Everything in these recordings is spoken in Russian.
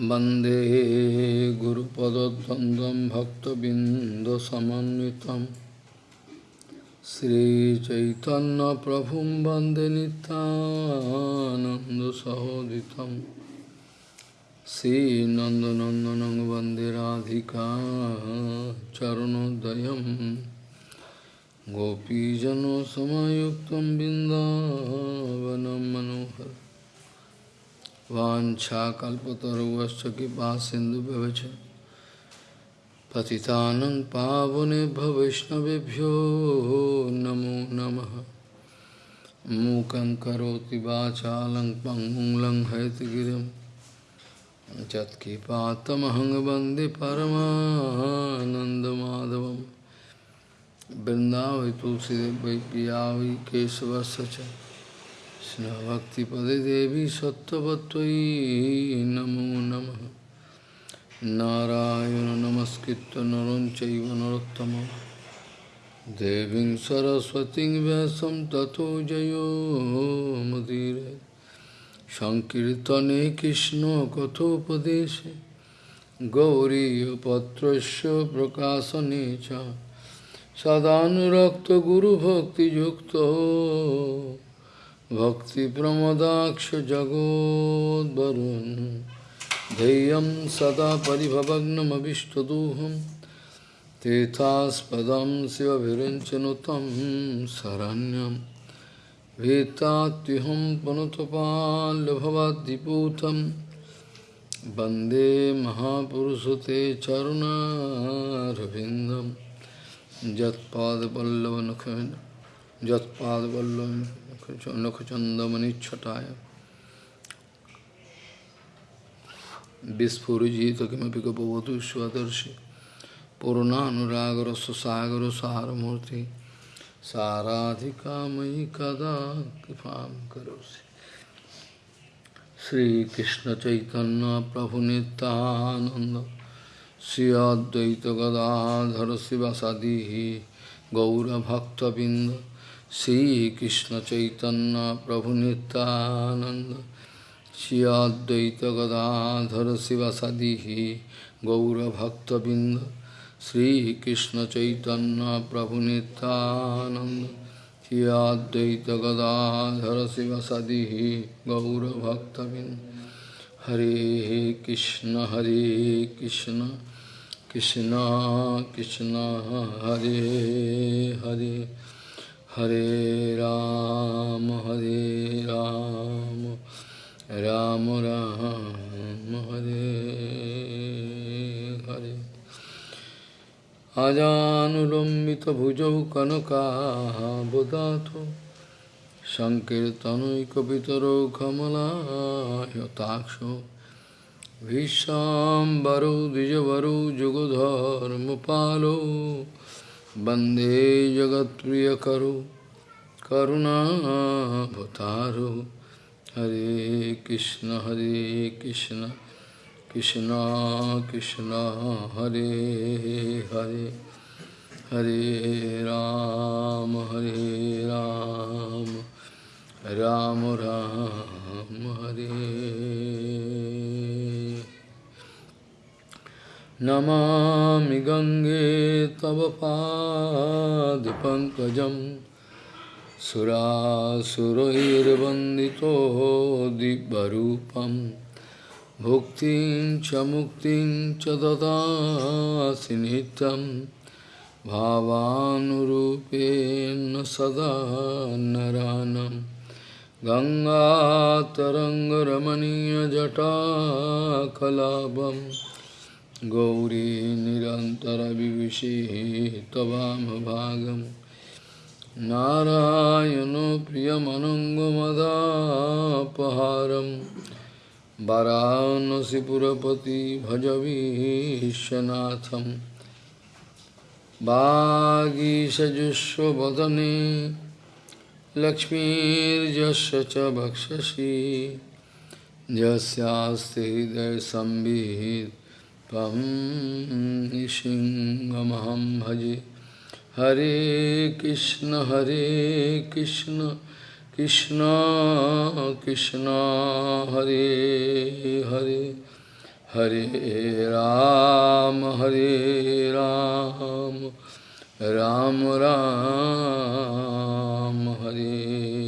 वंदे गुरुपदद्वन्द्वं भक्तबिन्दसमन्वितं। श्रीचैतन्यप्रभुं वंदे नितानन्दसहोदितं श्रीनन्दनन्दनं वंदे राधिका चरणोदयं। गोपीजनसमयुक्तं बिन्दावनं मनोहर वाञ्छाकल्पतरुवश्च कृपा सिन्धुभ्यवच पतितानं पावनेभ्य वैष्णवेभ्यो नमो नमः। मूकं करोति वाचालं पङ्गुं लङ्घयतिगिरिं यत्किपातमहं वंदे परमानन्दमाधवं Bhakti Devi Sattvatvai Namo Namaha Narayana Namaskritta Naram Chaiva Narottama Deving Saraswati Vyasam Tato Jayo Madire Sankirtane Krishna Kathopadeshe Gauriya Patrasya Prakasanecha Sadhanurakta Guru Bhakti Yukta भक्तिप्रमदाक्षजगोद्वरुन् धैर्यं सदा परिभवग्नमभिष्टदोहं। तेथास्पदं शिवभिरञ्चनुतं शरण्यं। भीतात्युहं पुनतपाल्यभवद्दिपूतं वंदे महापुरुषते चरुणारविन्दं। यत्पादपल्लवनखं यत्पादपल्लवं নখচন্দমনিচ্ছটায় বিস্ফুরজিত কিমপি গপবতু স্বদর্শী পূর্ণানুরাগরসাগর সারমূর্তি সারাধিকাময়ী কদা কৃপা করি শ্রীকৃষ্ণ চৈতন্য প্রভু নিত্যানন্দ শ্রী অদ্বৈত গদাধর শিবাসাদি গৌরভক্তবৃন্দ। Sri Krishna Chaitanya Prabhu Nityananda Shri Advaita Gadadhara Sivasadihi Gaura Bhakta Binda Sri Krishna Chaitanya Prabhu Nityananda Shri Advaita Gadadhara Sivasadihi Gaura Bhakta Binda Hare Krishna Hare Krishna Krishna Krishna Hare Hare Hare Ram, Hare Ram, Ram Ram, Hare Hare. Ajanulambita bhujau kanaka bodhato Sankirtanoikapitaro kamala yataksho Vishambaro dijavaro jugodharmapalo Bande वंदे जगत प्रिय वंदे करुणा करुणावतारो। हरे कृष्ण हरे कृष्ण कृष्ण कृष्ण, हरे हरे। हरे राम हरे राम राम राम, हरे। नमामि गङ्गे तव पादपङ्कजं सुरासुरैर्वन्दितो दिव्यरूपं भुक्तिं च मुक्तिं च ददासि नित्यं भावानुरूपेण सदा नरानं गङ्गातरङ्गरमणीयजटाकलापम् गौरी निरन्तरविभूषिः त्ववामभागं नारायणो प्रियमनङ्गमदापहारं वरानसिपुरपति भजवीशनाथं वागीषजुष्वदने लक्ष्मीर्यस्य च भक्षसि यस्यास्ति हृदयसंवित् त्वं सिंहमहं भजे। हरे कृष्ण हरे कृष्ण कृष्ण कृष्ण, हरे हरे। हरे राम हरे राम राम राम, हरे।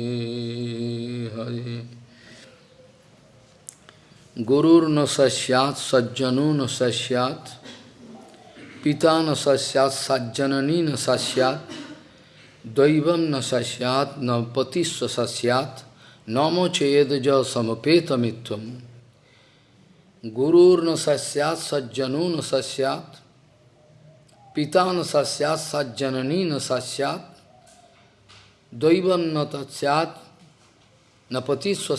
Guru na sasyat, sajjanu na sasyat, pita na sasyat, sajjanani na sasyat, daivam na sasyat, na patisva sasyat, namo cheyedaja samapeta mitvam. Gurur na sasyat, sajjanu na sasyat, pita na sasyat, sajjanani na sasyat, daivam na patisva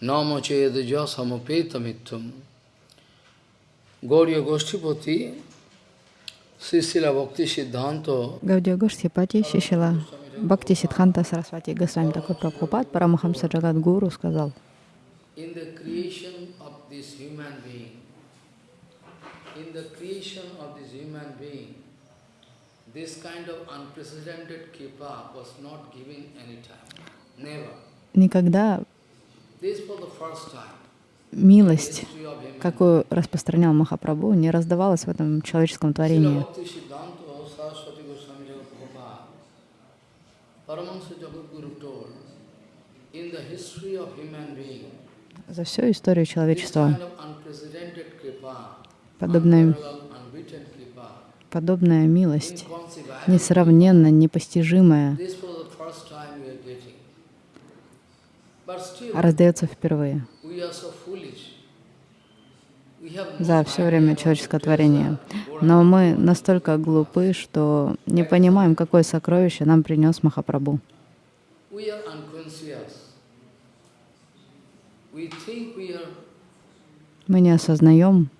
sasyat, nama chedaja samapeta mitvam. Gauriya Goshtipati, Sisila Bhakti Siddhanta, Гаудия Гоштипати Шишила Бхакти Сидханта Сарасвати Госвами такой Прабхупад Парамахамса Джагат Гуру сказал, никогда милость, какую распространял Махапрабху, не раздавалась в этом человеческом творении. За всю историю человечества подобная, подобная милость, несравненно непостижимая, this was the first time we are getting. But still, раздается впервые. за все время человеческого творения. Но мы настолько глупы, что не понимаем, какое сокровище нам принес Махапрабху. Мы не осознаем,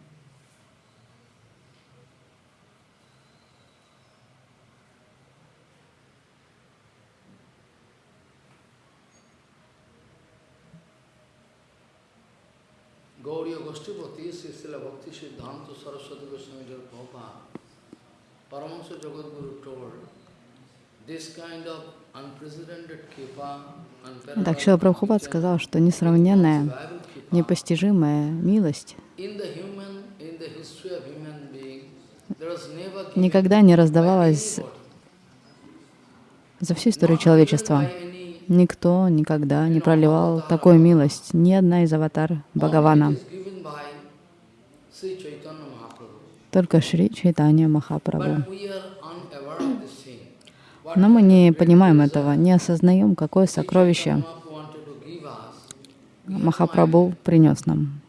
Gauriya Goshtipati, Sisila Bhakti Siddhanta Saraswati Goswami Jal Prabhupada, Paramahansa Jagadguru told, this kind of unprecedented kripa, Так Шила Прабхупад сказал, что несравненная, непостижимая милость никогда не раздавалась за всю историю человечества. Никто никогда не проливал такую милость, ни одна из аватар Бхагавана, только Шри Чайтанья Махапрабху. Но мы не понимаем этого, не осознаем, какое сокровище Махапрабху принес нам.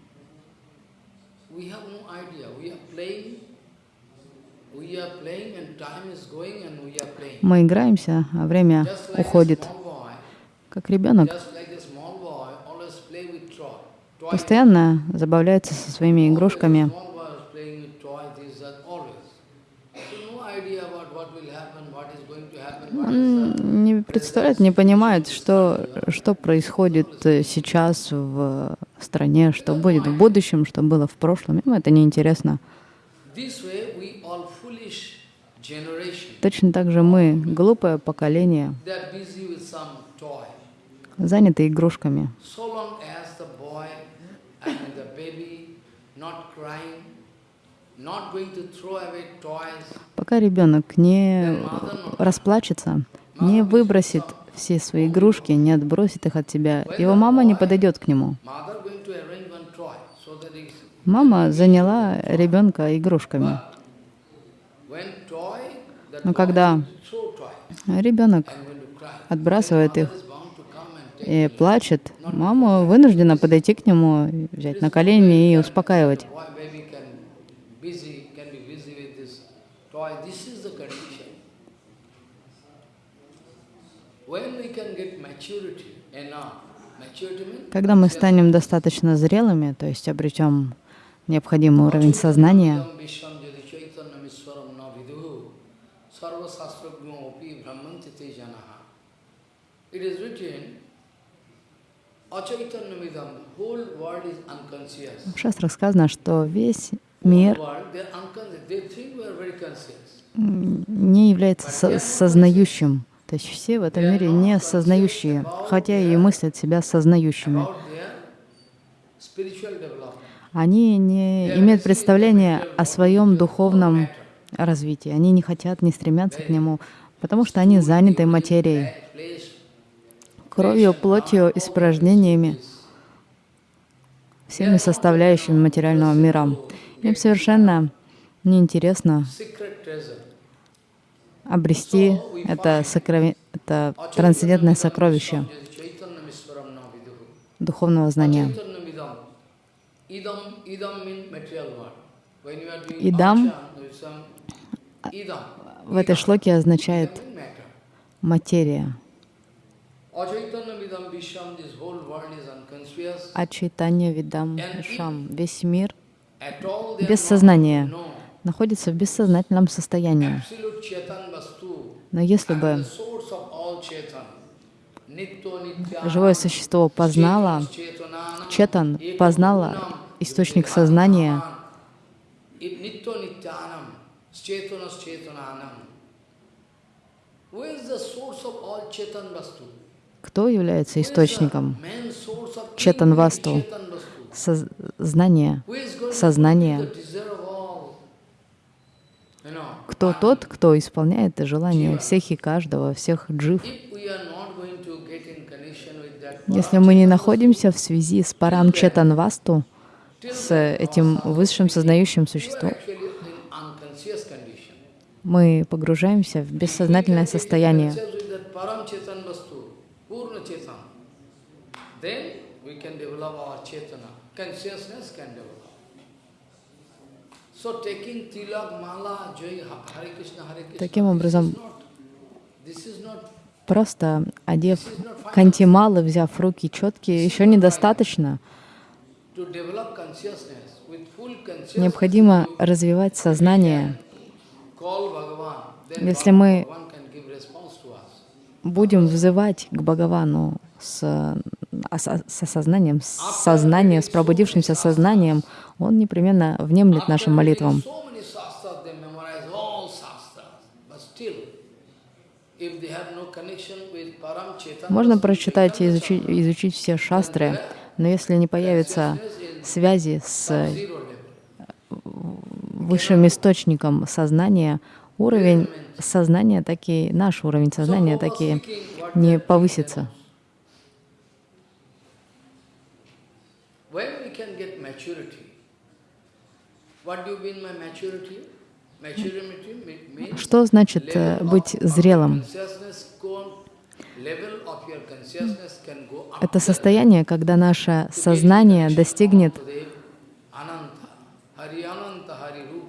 Мы играемся, а время уходит. Как ребенок. Постоянно забавляется со своими игрушками. Он не представляет, не понимает, что, что происходит э, сейчас в стране, что будет в будущем, что было в прошлом. Ему это неинтересно. Точно так же мы, глупое поколение, They are busy with some toy. Заняты игрушками. Пока ребенок не расплачется, не выбросит все свои игрушки, не отбросит их от себя, его мама не подойдет к нему. Мама заняла ребенка игрушками. Но toy когда ребенок отбрасывает их и плачет, мама вынуждена подойти к нему, взять на колени и успокаивать. Когда мы станем достаточно зрелыми, то есть обретем необходимый уровень сознания. It is written, в шастрах сказано, что весь мир не является со- сознающим. То есть все в этом мире не сознающие, хотя и мыслят себя сознающими. Они не имеют представления о своем духовном развитии. Они не хотят, не стремятся к нему, потому что они заняты материей, кровью, плотью, испражнениями, всеми составляющими материального мира. Им совершенно неинтересно обрести это, сокрови... это трансцендентное сокровище духовного знания. Идам в этой шлоке означает материя. А чайтанья видам шам. Весь мир без сознания находится в бессознательном состоянии. Но если бы живое существо познало, четан познало источник сознания, кто является источником четан васту, сознания, сознания? Кто тот, кто исполняет желания всех и каждого, всех джив? Если мы не находимся в связи с парам четан васту, с этим высшим сознающим существом, мы погружаемся в бессознательное состояние. Таким образом, просто одев кантималы, взяв руки четкие, еще недостаточно. Необходимо развивать сознание. Если мы будем взывать к Бхагавану с, с сознанием, с сознанием, с пробудившимся сознанием, он непременно внемлет нашим молитвам. Можно прочитать и изучить, изучить все шастры, но если не появится связи с высшим источником сознания, уровень сознания таки, наш уровень сознания таки не повысится. Что значит э, быть зрелым? Это состояние, когда наше сознание достигнет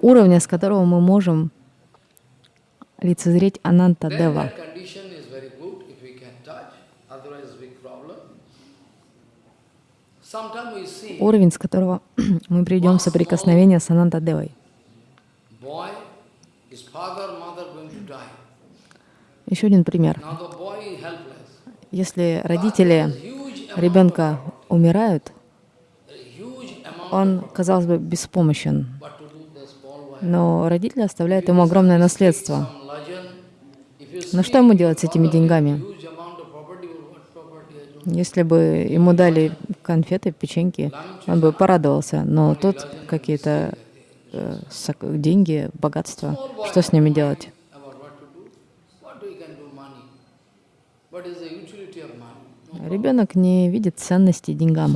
уровня, с которого мы можем лицезреть Ананта Дева. Уровень, с которого мы придем в соприкосновение с Ананта Девой. Еще один пример. Если родители ребенка умирают, он, казалось бы, беспомощен. Но родители оставляют ему огромное наследство. Но что ему делать с этими деньгами? Если бы ему дали конфеты, печеньки, он бы порадовался. Но тут какие-то э, деньги, богатство. Что с ними делать? Ребенок не видит ценности деньгам.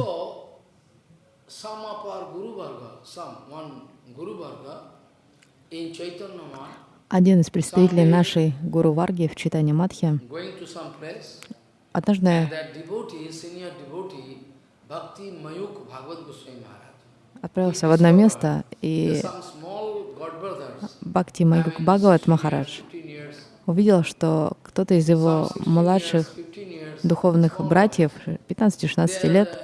Один из представителей нашей Гуру Варги в Читане Мадхи однажды отправился в одно место, и Бхакти Майгук Бхагават Махарадж увидел, что кто-то из его младших духовных братьев, 15-16 лет,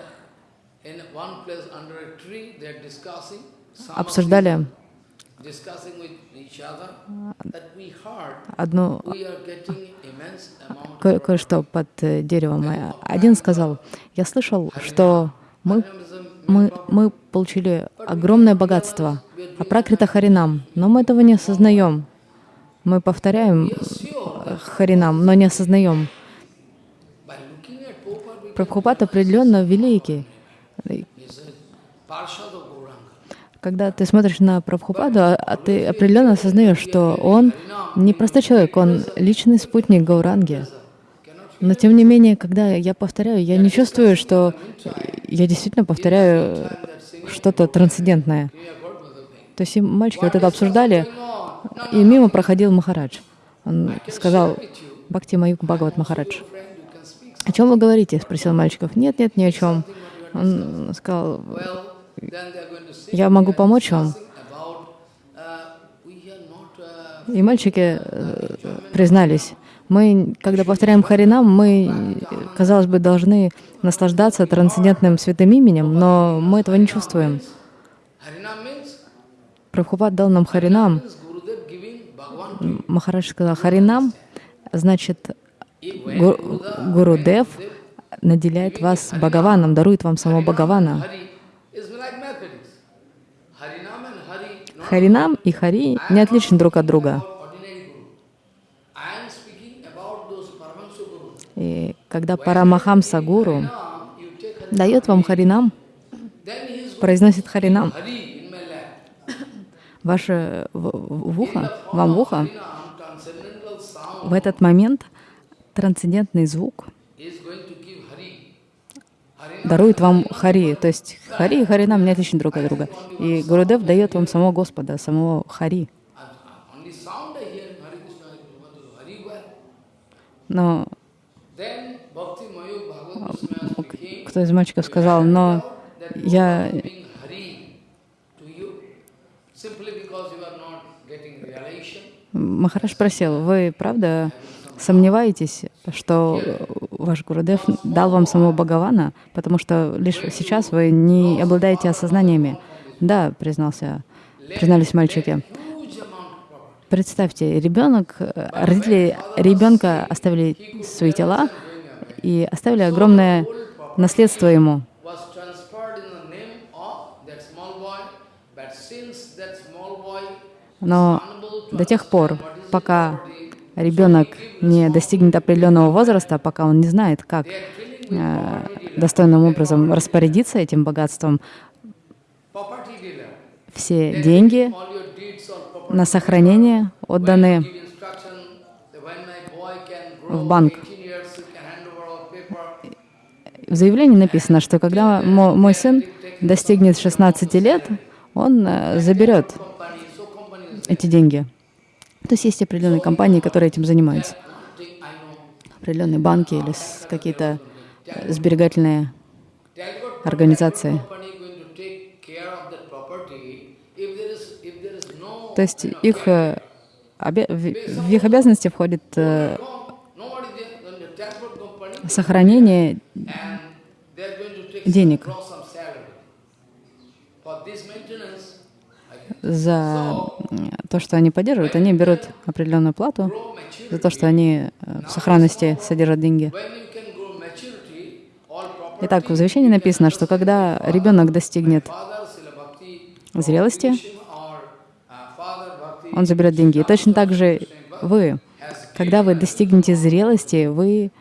обсуждали одну кое-что под деревом. Один сказал, я слышал, что мы, мы, мы получили огромное богатство, а пракрита Харинам, но мы этого не осознаем. Мы повторяем Харинам, но не осознаем. Прабхупад определенно великий. Когда ты смотришь на Прабхупаду, а, а ты определенно осознаешь, что он не простой человек, он личный спутник Гауранги. Но тем не менее, когда я повторяю, я не чувствую, что я действительно повторяю что-то трансцендентное. То есть мальчики вот это обсуждали, и мимо проходил Махарадж. Он сказал, Бхакти Маюк Бхагават Махарадж. О чем вы говорите? спросил мальчиков. Нет, нет, ни о чем. Он сказал, я могу помочь вам. И мальчики э, признались, мы, когда повторяем Харинам, мы, казалось бы, должны наслаждаться трансцендентным святым именем, но мы этого не чувствуем. Прабхупад дал нам Харинам. Махарадж сказал, Харинам значит Гуру Дев наделяет вас Бхагаваном, дарует вам самого Бхагавана. Харинам и Хари не отличны друг от друга. И когда Парамахамса Гуру дает вам Харинам, произносит Харинам, ваше в, в ухо, вам в ухо, в этот момент трансцендентный звук дарует вам Хари. То есть Хари и Харинам не отличны друг от друга. И Гурудев дает вам самого Господа, самого Хари. Но кто из мальчиков сказал, но я Махараш спросил, вы правда сомневаетесь, что ваш Гурудев дал вам самого Бхагавана, потому что лишь сейчас вы не обладаете осознаниями? Да, признался, признались мальчики. Представьте, ребенок, родители ребенка оставили свои тела и оставили огромное наследство ему. Но до тех пор, пока ребенок не достигнет определенного возраста, пока он не знает, как э, достойным образом распорядиться этим богатством, все деньги на сохранение отданы в банк. В заявлении написано, что когда мой сын достигнет 16 лет, он э, заберет эти деньги. То есть есть определенные компании, которые этим занимаются. Определенные банки или какие-то э, сберегательные организации. То есть их, э, в их обязанности входит э, сохранение денег за то, что они поддерживают, они берут определенную плату за то, что они э, в сохранности содержат деньги. Итак, в завещании написано, что когда ребенок достигнет зрелости, он заберет деньги. И точно так же вы, когда вы достигнете зрелости, вы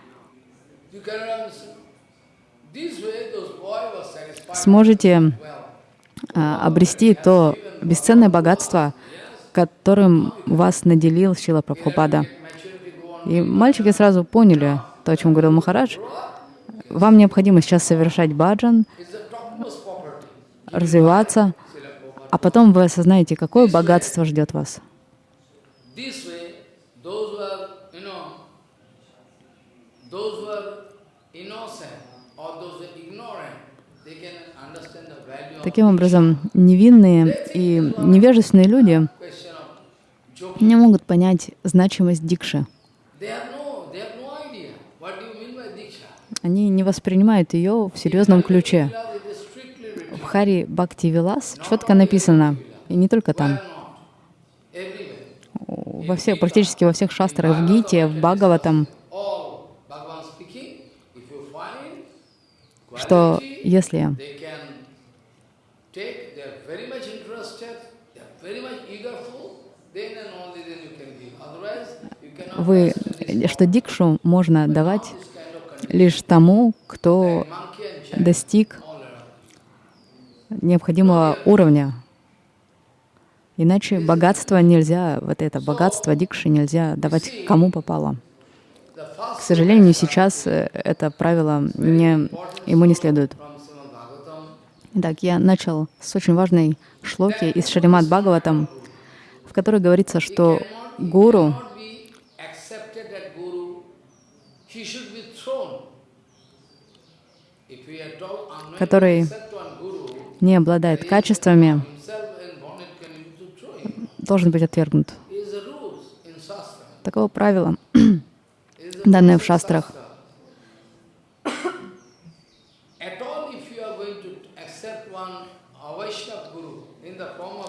сможете а, обрести то бесценное богатство, которым вас наделил Шила Прабхупада. И мальчики сразу поняли то, о чем говорил Махарадж. Вам необходимо сейчас совершать баджан, развиваться, а потом вы осознаете, какое богатство ждет вас. Таким образом, невинные и невежественные люди не могут понять значимость дикши. Они не воспринимают ее в серьезном ключе. В Хари Бхакти Вилас четко написано, и не только там, во всех, практически во всех шастрах, в Гите, в Бхагаватам, что если вы, что дикшу можно давать лишь тому, кто достиг необходимого уровня Иначе богатство нельзя, вот это богатство дикши нельзя давать кому попало. К сожалению, сейчас э, это правило не, ему не следует. Итак, я начал с очень важной шлоки из Шаримат Бхагаватам, в которой говорится, что гуру который не обладает качествами, должен быть отвергнут. Такого правила, данное в шастрах.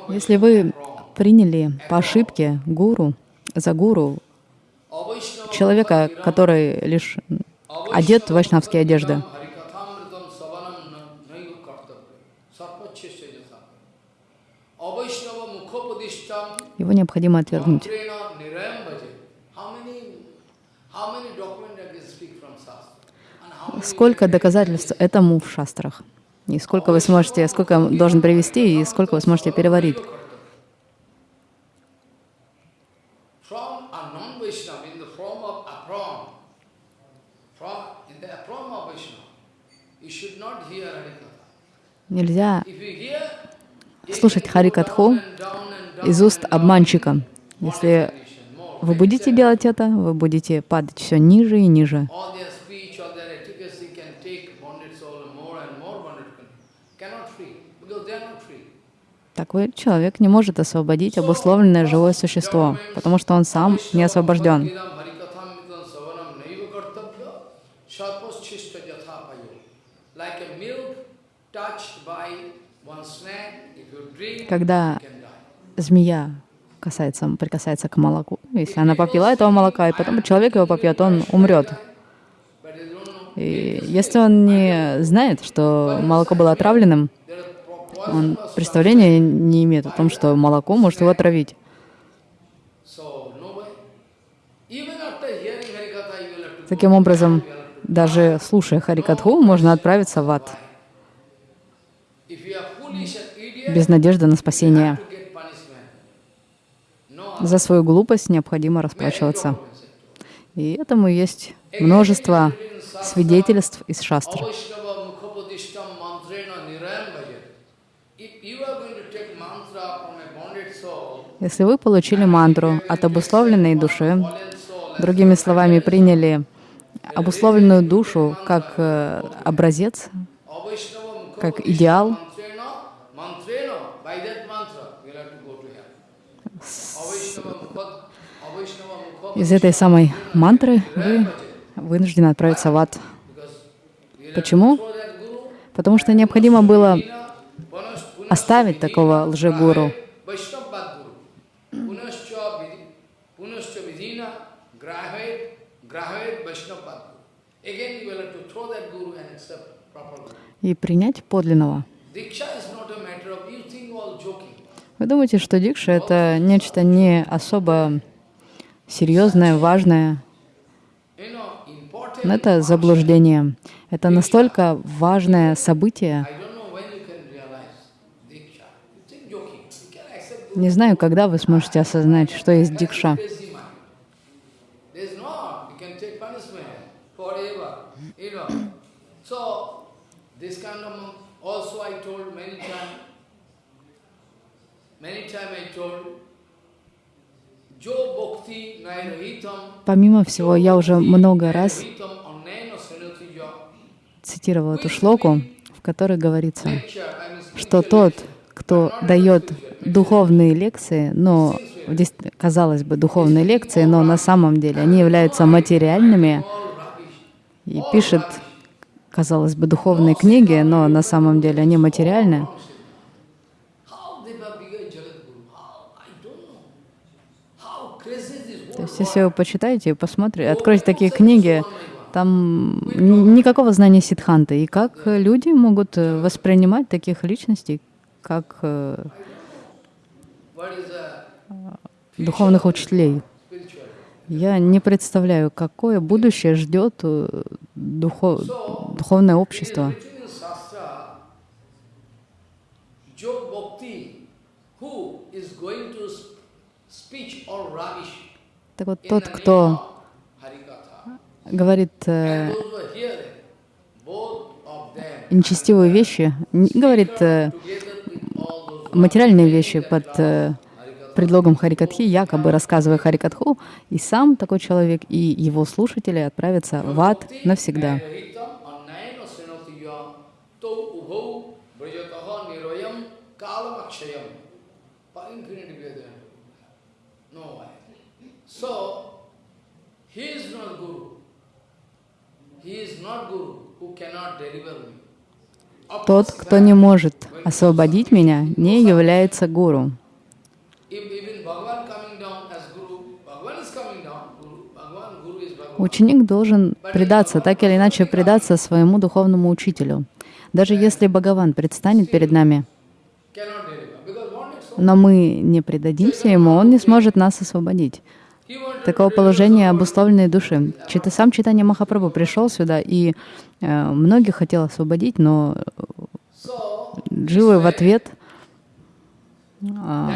Если вы приняли по ошибке гуру, за гуру, человека, который лишь одет в вайшнавские одежды, его необходимо отвергнуть. Сколько доказательств этому в шастрах? И сколько вы сможете, сколько должен привести, и сколько вы сможете переварить? Нельзя слушать Харикатху из уст обманщика. Если вы будете делать это, вы будете падать все ниже и ниже. Такой человек не может освободить обусловленное живое существо, потому что он сам не освобожден. Когда змея касается, прикасается к молоку, если она попила этого молока, и потом человек его попьет, он умрет. И если он не знает, что молоко было отравленным, он представления не имеет о том, что молоко может его отравить. Таким образом, даже слушая Харикатху, можно отправиться в ад без надежды на спасение. За свою глупость необходимо расплачиваться. И этому есть множество свидетельств из шастр. Если вы получили мантру от обусловленной души, другими словами, приняли обусловленную душу как э, образец, как идеал, из этой самой мантры вы вынуждены отправиться в ад. Почему? Потому что необходимо было оставить такого лжегуру. И принять подлинного. Вы думаете, что дикша — это нечто не особо серьезное, важное? Но это заблуждение. Это настолько важное событие. Не знаю, когда вы сможете осознать, что есть дикша. Помимо всего, я уже много раз цитировал эту шлоку, в которой говорится, что тот, кто дает духовные лекции, но здесь, казалось бы, духовные лекции, но на самом деле они являются материальными, и пишет, казалось бы, духовные книги, но на самом деле они материальны, То есть, если вы почитаете, посмотрите, откройте такие книги, там никакого знания сидханты. И как люди могут э, воспринимать таких личностей, как э, духовных учителей. Я не представляю, какое будущее ждет э, духов, духовное общество. Так вот, тот, кто говорит э, нечестивые вещи, говорит э, материальные вещи под э, предлогом Харикатхи, якобы рассказывая Харикатху, и сам такой человек, и его слушатели отправятся в ад навсегда. Тот, кто не может освободить меня, не является гуру. If even Bhagavan coming down as Guru, Bhagavan is coming down, Guru, Bhagavan, Guru is Bhagavan. Ученик должен предаться, так или иначе предаться своему духовному учителю. Даже если Бхагаван предстанет перед нами, но мы не предадимся ему, он не сможет нас освободить. Такого положения обусловленной души. Чита, сам читание Махапрабху пришел сюда и э, многих хотел освободить, но so дживы в ответ not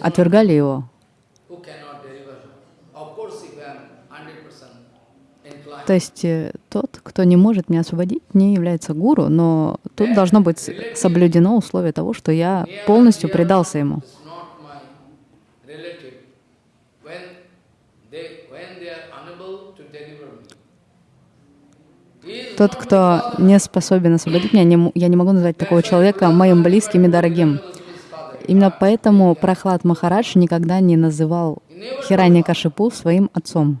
отвергали его. who cannot deliver. Of course, if I am 100% inclined. То есть э, тот, кто не может меня освободить, не является гуру, но тут должно быть соблюдено условие того, что я полностью предался ему. Тот, кто не способен освободить меня, не я не могу назвать такого человека моим близким и дорогим. Именно поэтому Прохлад Махарадж никогда не называл Хиранья Кашипу своим отцом.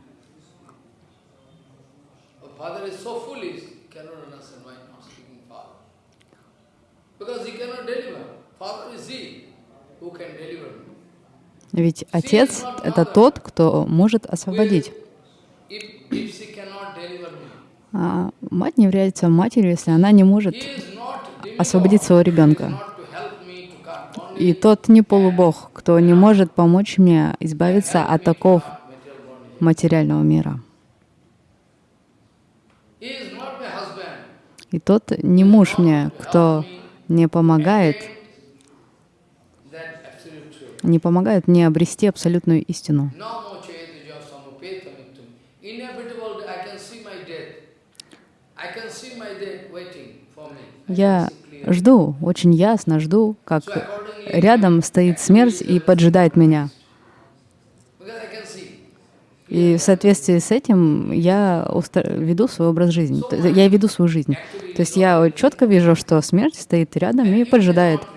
A father is so foolish, cannot understand why not speaking father. Because he cannot deliver. Father is he who can deliver me. Ведь отец — это тот, кто может освободить. А мать не является матерью, если она не может освободить своего ребенка. И тот не полубог, кто не может помочь мне избавиться от bondage. материального мира. И тот не муж мне, кто не помогает. Не помогает мне обрести абсолютную истину. Я жду, очень ясно жду, как рядом стоит смерть и поджидает меня. И в соответствии с этим я веду свой образ жизни. Я веду свою жизнь. То есть я четко вижу, что смерть стоит рядом и поджидает. Realize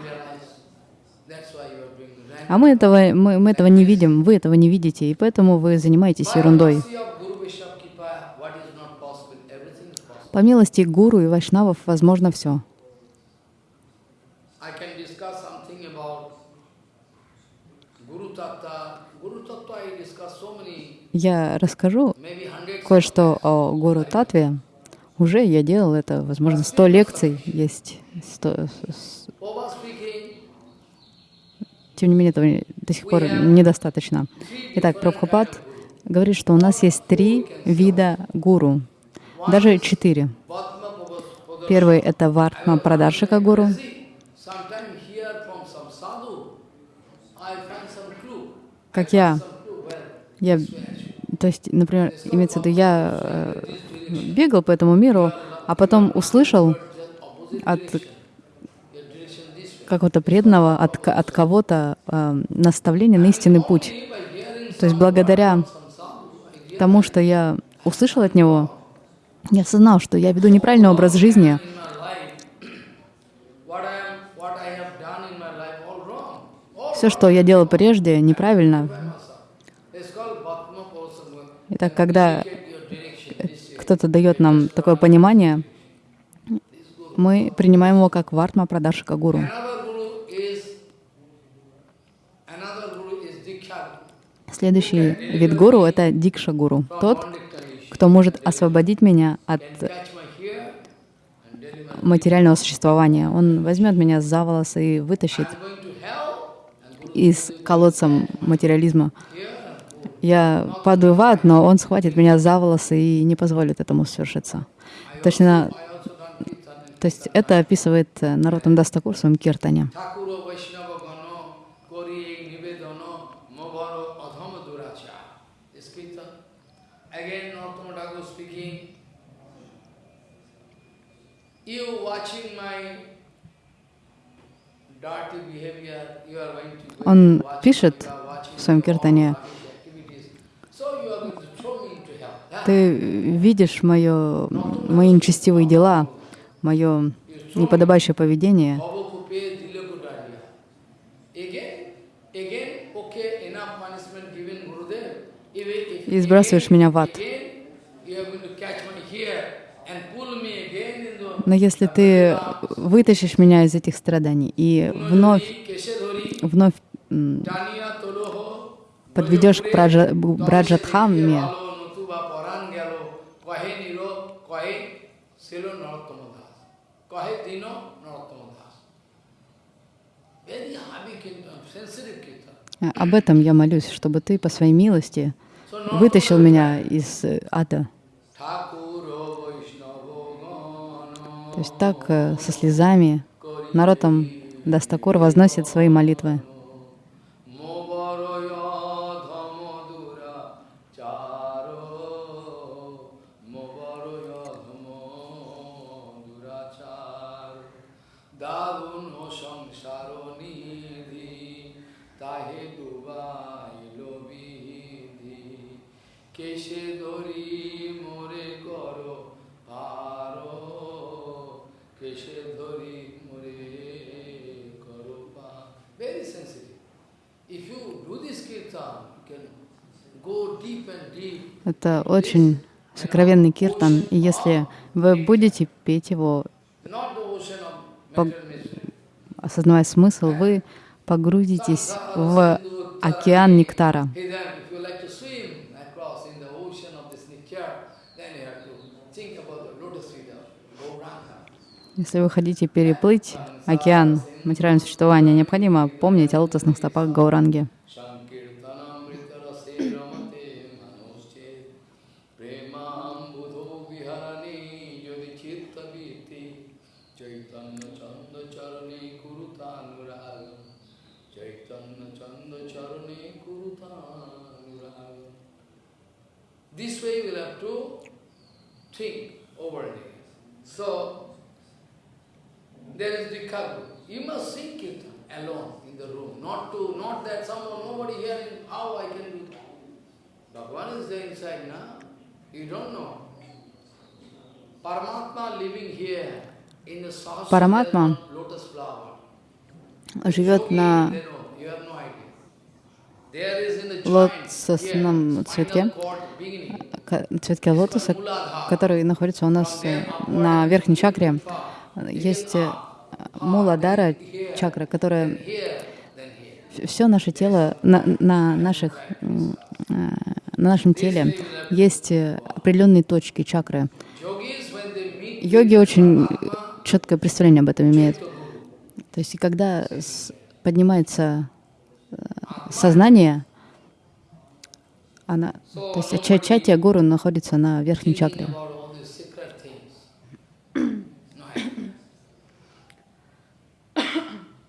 that's why you are doing right. А мы этого, мы, мы этого не видим, вы этого не видите, и поэтому вы занимаетесь ерундой. По милости гуру и вайшнавов возможно все. Я расскажу кое-что о гуру Татве. Уже я делал это, возможно, сто лекций есть. сто- с- Over speaking, тем не менее, этого до сих пор недостаточно. Итак, Прабхупад говорит, что у нас есть три вида гуру, даже четыре. Первый — это Вартма Прадаршика гуру. Как я, я, то есть, например, имеется в виду, я э, бегал по этому миру, а потом услышал от your direction this way. Какого-то преданного, от, от кого-то э, наставление на истинный путь. То есть благодаря тому, что я услышал от него, я осознал, что я веду неправильный образ жизни, все, что я делал прежде, неправильно. Итак, когда кто-то дает нам такое понимание, мы принимаем его как Вартма Прадаршика Гуру. Следующий вид гуру — это Дикша Гуру. Тот, кто может освободить меня от материального существования. Он возьмет меня за волосы и вытащит из колодца материализма. Я падаю в ад, но он схватит меня за волосы и не позволит этому свершиться. Точно, I also done kirtan. То есть это описывает э, Наротам Дастакур в своем киртане. Он пишет в своем киртане. Ah, ты видишь мое, мои нечестивые дела, мое неподобающее поведение, И сбрасываешь меня в ад. Но если ты вытащишь меня из этих страданий и вновь, вновь подведешь к Браджа- Kirtan. об этом я молюсь, чтобы ты по своей милости вытащил меня из э, ада. То есть так э, со слезами народом Дастакур возносит свои молитвы. Это очень сокровенный киртан, и если вы будете петь его, осознавая смысл, вы погрузитесь в океан нектара. Если вы хотите переплыть океан материального существования, необходимо помнить о лотосных стопах Гауранги. This way we'll have to think over it. So, there is the Dikha You must sing Kirtan alone in the room, not to, not that someone, nobody hearing, how I can do that. Bhagavan is there inside now. You don't know. Paramatma living here in the flower. живет на They know, you have no idea. There is in the joint, лотосном цветке, цветке лотоса, который находится у нас э, на верхней чакре. Есть э, муладара чакра, которая все наше тело, на, на наших, э, на нашем теле есть определенные точки чакры. Йоги очень четкое представление об этом имеют. То есть, когда поднимается сознание, она, то есть ча- чатия гуру находится на верхней чакре.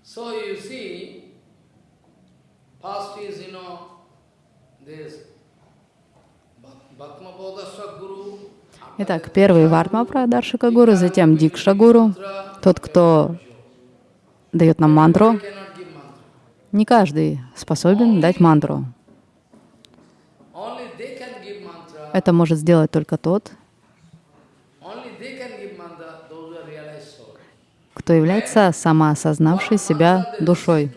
so you see, first is, you know, this Итак, первый Вартма Прадаршика Гуру, затем Дикша Гуру, тот, кто дает нам мантру. Не каждый способен дать мантру. Это может сделать только тот, кто является самоосознавшей себя душой.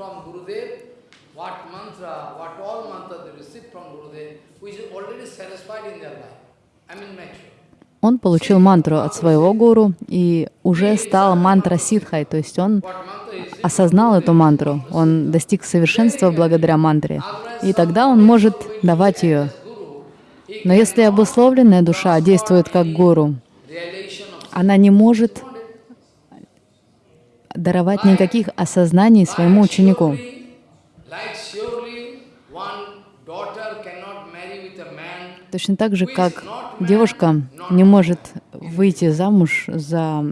Он получил мантру от своего гуру и уже стал мантра ситхой, то есть он Осознал эту мантру, он достиг совершенства благодаря мантре, и тогда он может давать ее. Но если обусловленная душа действует как гуру, она не может даровать никаких осознаний своему ученику. Точно так же, как девушка не может выйти замуж за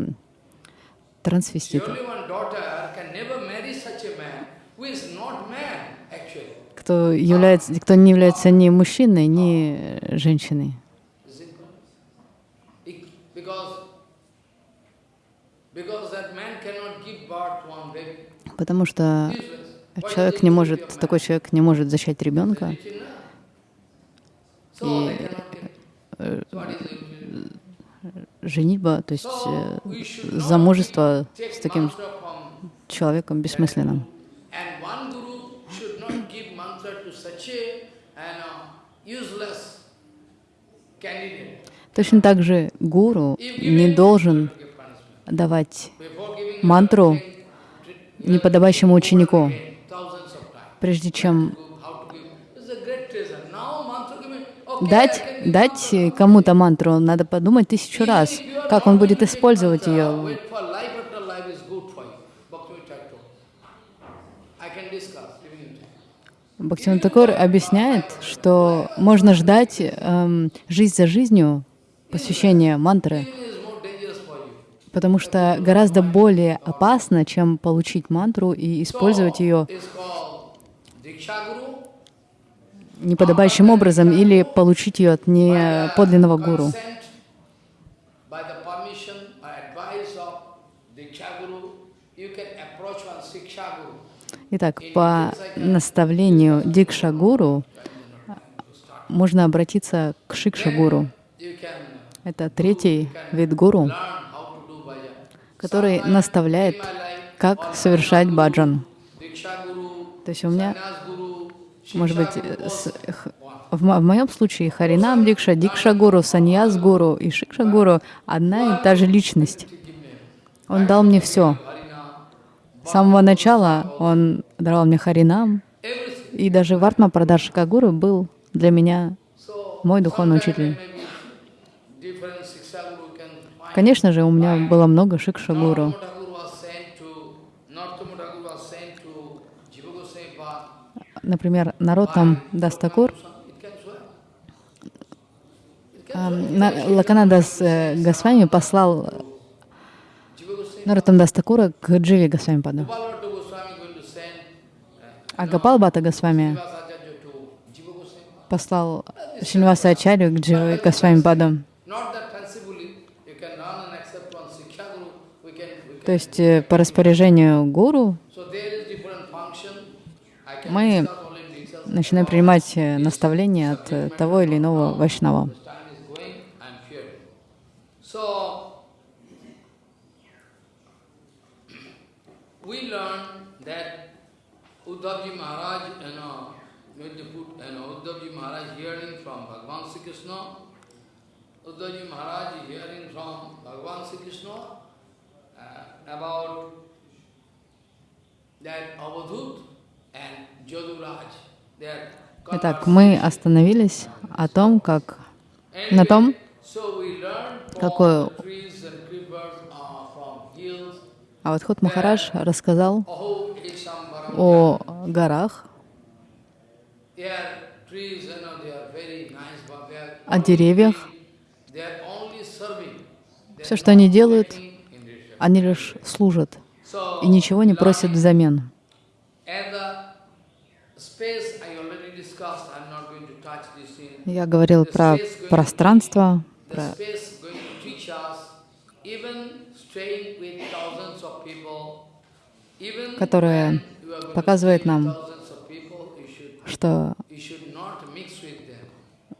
трансвестита. Кто, является, кто не является ни мужчиной, ни женщиной. Потому что человек не может, такой человек не может зачать ребенка. Is it? Женитьба, то есть э, замужество с таким человеком бессмысленно. And one guru should not give mantra to such a and, uh, useless candidate. Точно так же гуру не должен давать мантру неподобающему ученику, прежде чем дать, дать кому-то мантру, надо подумать тысячу раз, как он будет использовать ее. Wait for life after life is good for you. Bhakti Thakur. I can discuss. even in- Бхактиван Такур объясняет, что можно ждать эм, жизнь за жизнью посвящения мантры, потому что гораздо более опасно, чем получить мантру и использовать ее неподобающим образом или получить ее от неподлинного гуру. Consent, by the permission or advice of Diksha Guru, you can approach one Siksha Guru. Итак, по наставлению Дикша Гуру можно обратиться к Шикша Гуру. You can Это третий вид гуру, который наставляет, как совершать баджан. То есть у меня, может быть, с- в, в моем случае Харинам Дикша, Дикша Гуру, Саньяс Гуру и Шикша Гуру одна и та же личность. Он дал мне все. Самого начала он даровал мне Харинам, и даже Вартма Прадаршика Гуру был для меня мой духовный учитель. Конечно же, у меня было много Шикша Гуру. Narottam Thakur was sent to, Narottam Thakur was sent to Jiva Goswami Path. Например, Наротам Дастакур, а, на- Лаканадас э, Госвами послал Наротам Дастакура к Дживи send uh, А Гапал Бата Госвами послал Шинваса Ачарью к Дживи can, we То есть э, по распоряжению гуру Мы начинаем принимать э, наставления от э, того или иного вайшнава. As time is going, I am fearing. So, we learn that Uddhavji Maharaj, you know, when they put, you know, Uddhavji Maharaj hearing from Bhagavan Sri Krishna, Uddhavji Maharaj hearing from Bhagavan Sri Krishna uh, about that Avadhut and Jaduraj, Итак, мы остановились о том, как на том, какое the trees and creepers uh, from hills. А вот Хот Махарадж рассказал Oh, о горах, о деревьях. Все, что они делают, они лишь служат и ничего не просят взамен. Я говорил про пространство, про space going to teach us, even staying with thousands of people, to показывает нам, что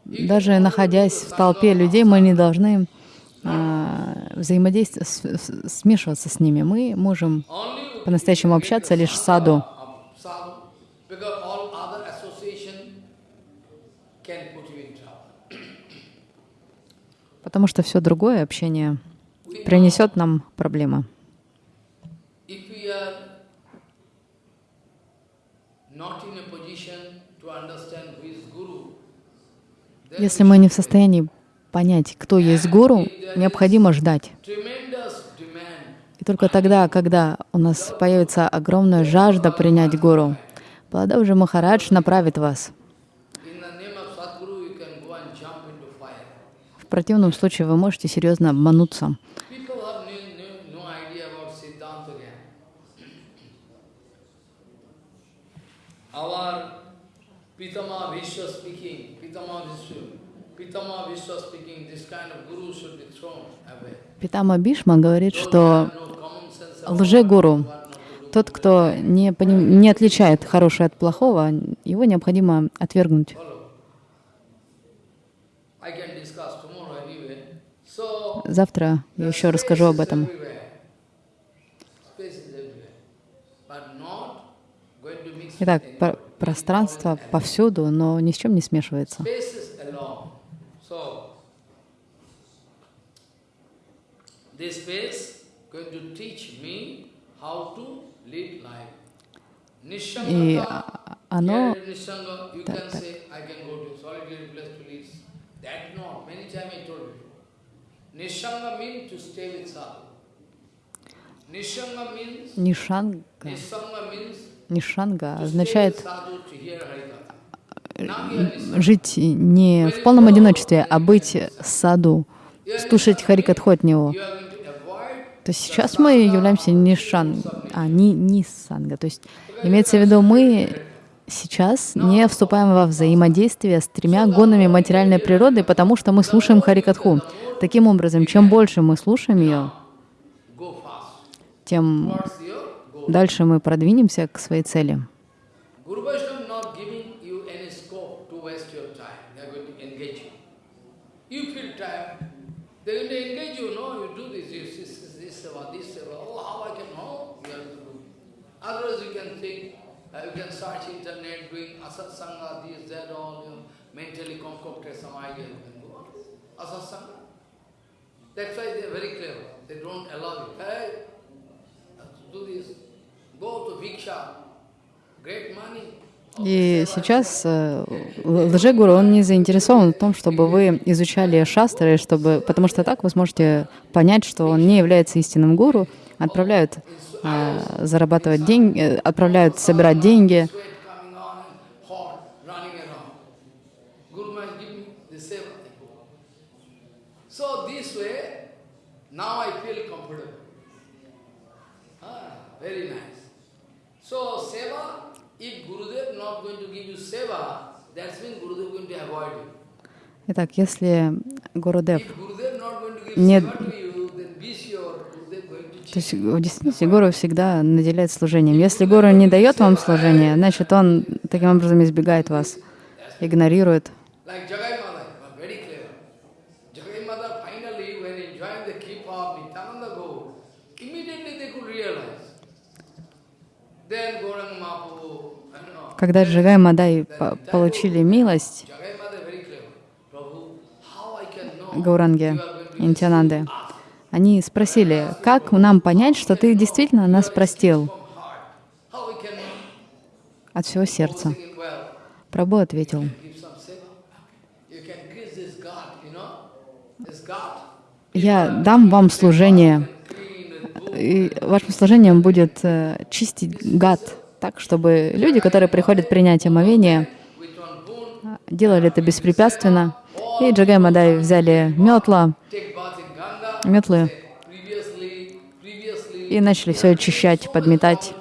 даже находясь в толпе людей, мы не должны а, взаимодействовать, смешиваться с ними. Мы можем по-настоящему общаться лишь с саду, потому что все другое общение принесет нам проблемы. If we are not in a position to understand who is guru, then Если мы не в состоянии понять, кто есть гуру, необходимо ждать. И только тогда, когда у нас появится огромная жажда принять гуру, Баладавджи Махарадж направит вас. В противном случае вы можете серьезно обмануться. People have no, no, no idea about Siddhanta Gyan. Our Pitama Vishwa speaking, Pitama Vishwa, Pitama Vishwa speaking, this kind of guru should be thrown away. Питама Бишма говорит, что лжегуру, тот, кто не, поним- не отличает хорошее от плохого, его необходимо отвергнуть. Завтра я еще расскажу об этом. everywhere. Space is everywhere. But not going to mix Итак, пространство повсюду, но ни с чем не смешивается. И а- оно means, нишанга, нишанга with означает listening. жить не в полном одиночестве, а быть саду, слушать Харикатху от него. То есть сейчас мы являемся нишан, а не нисанга. То есть имеется в виду, мы сейчас не вступаем во взаимодействие с тремя гонами материальной природы, потому что мы слушаем Харикатху. Таким образом, чем больше мы слушаем ее, тем. Дальше мы продвинемся к своей цели. Oh. Otherwise, you can think. Uh, you can search internet, doing asatsanga, this, that, all. You know, mentally concocted some idea. You can go on. Asatsanga. That's why they are very clever. They don't allow you. Hey, do this. И сейчас э, лжегуру, он не заинтересован в том, чтобы вы изучали шастры, чтобы, потому что так вы сможете понять, что он не является истинным гуру, отправляют э, зарабатывать деньги, э, отправляют собирать деньги. Ah, very nice. Итак, если Гурудев, to то есть в действительности Гуру всегда наделяет служением. Если Гуру не дает вам служение, значит, он таким образом избегает вас, игнорирует. Like Jagai Mother, was very clever. Jagai Mother finally, when enjoying the keep of Nityananda Gaur, immediately they could realize. Then Gauranga Mahaprabhu, I don't know, Когда Джагай Мадай по- получили милость, receive us Они спросили, как нам понять, что ты действительно нас простил от всего сердца? Прабху ответил, я дам вам служение, и вашим служением будет э, чистить гад, так, чтобы люди, которые приходят принять омовение, делали это беспрепятственно. И Джагай Мадай взяли метла, метлы и начали все очищать, подметать.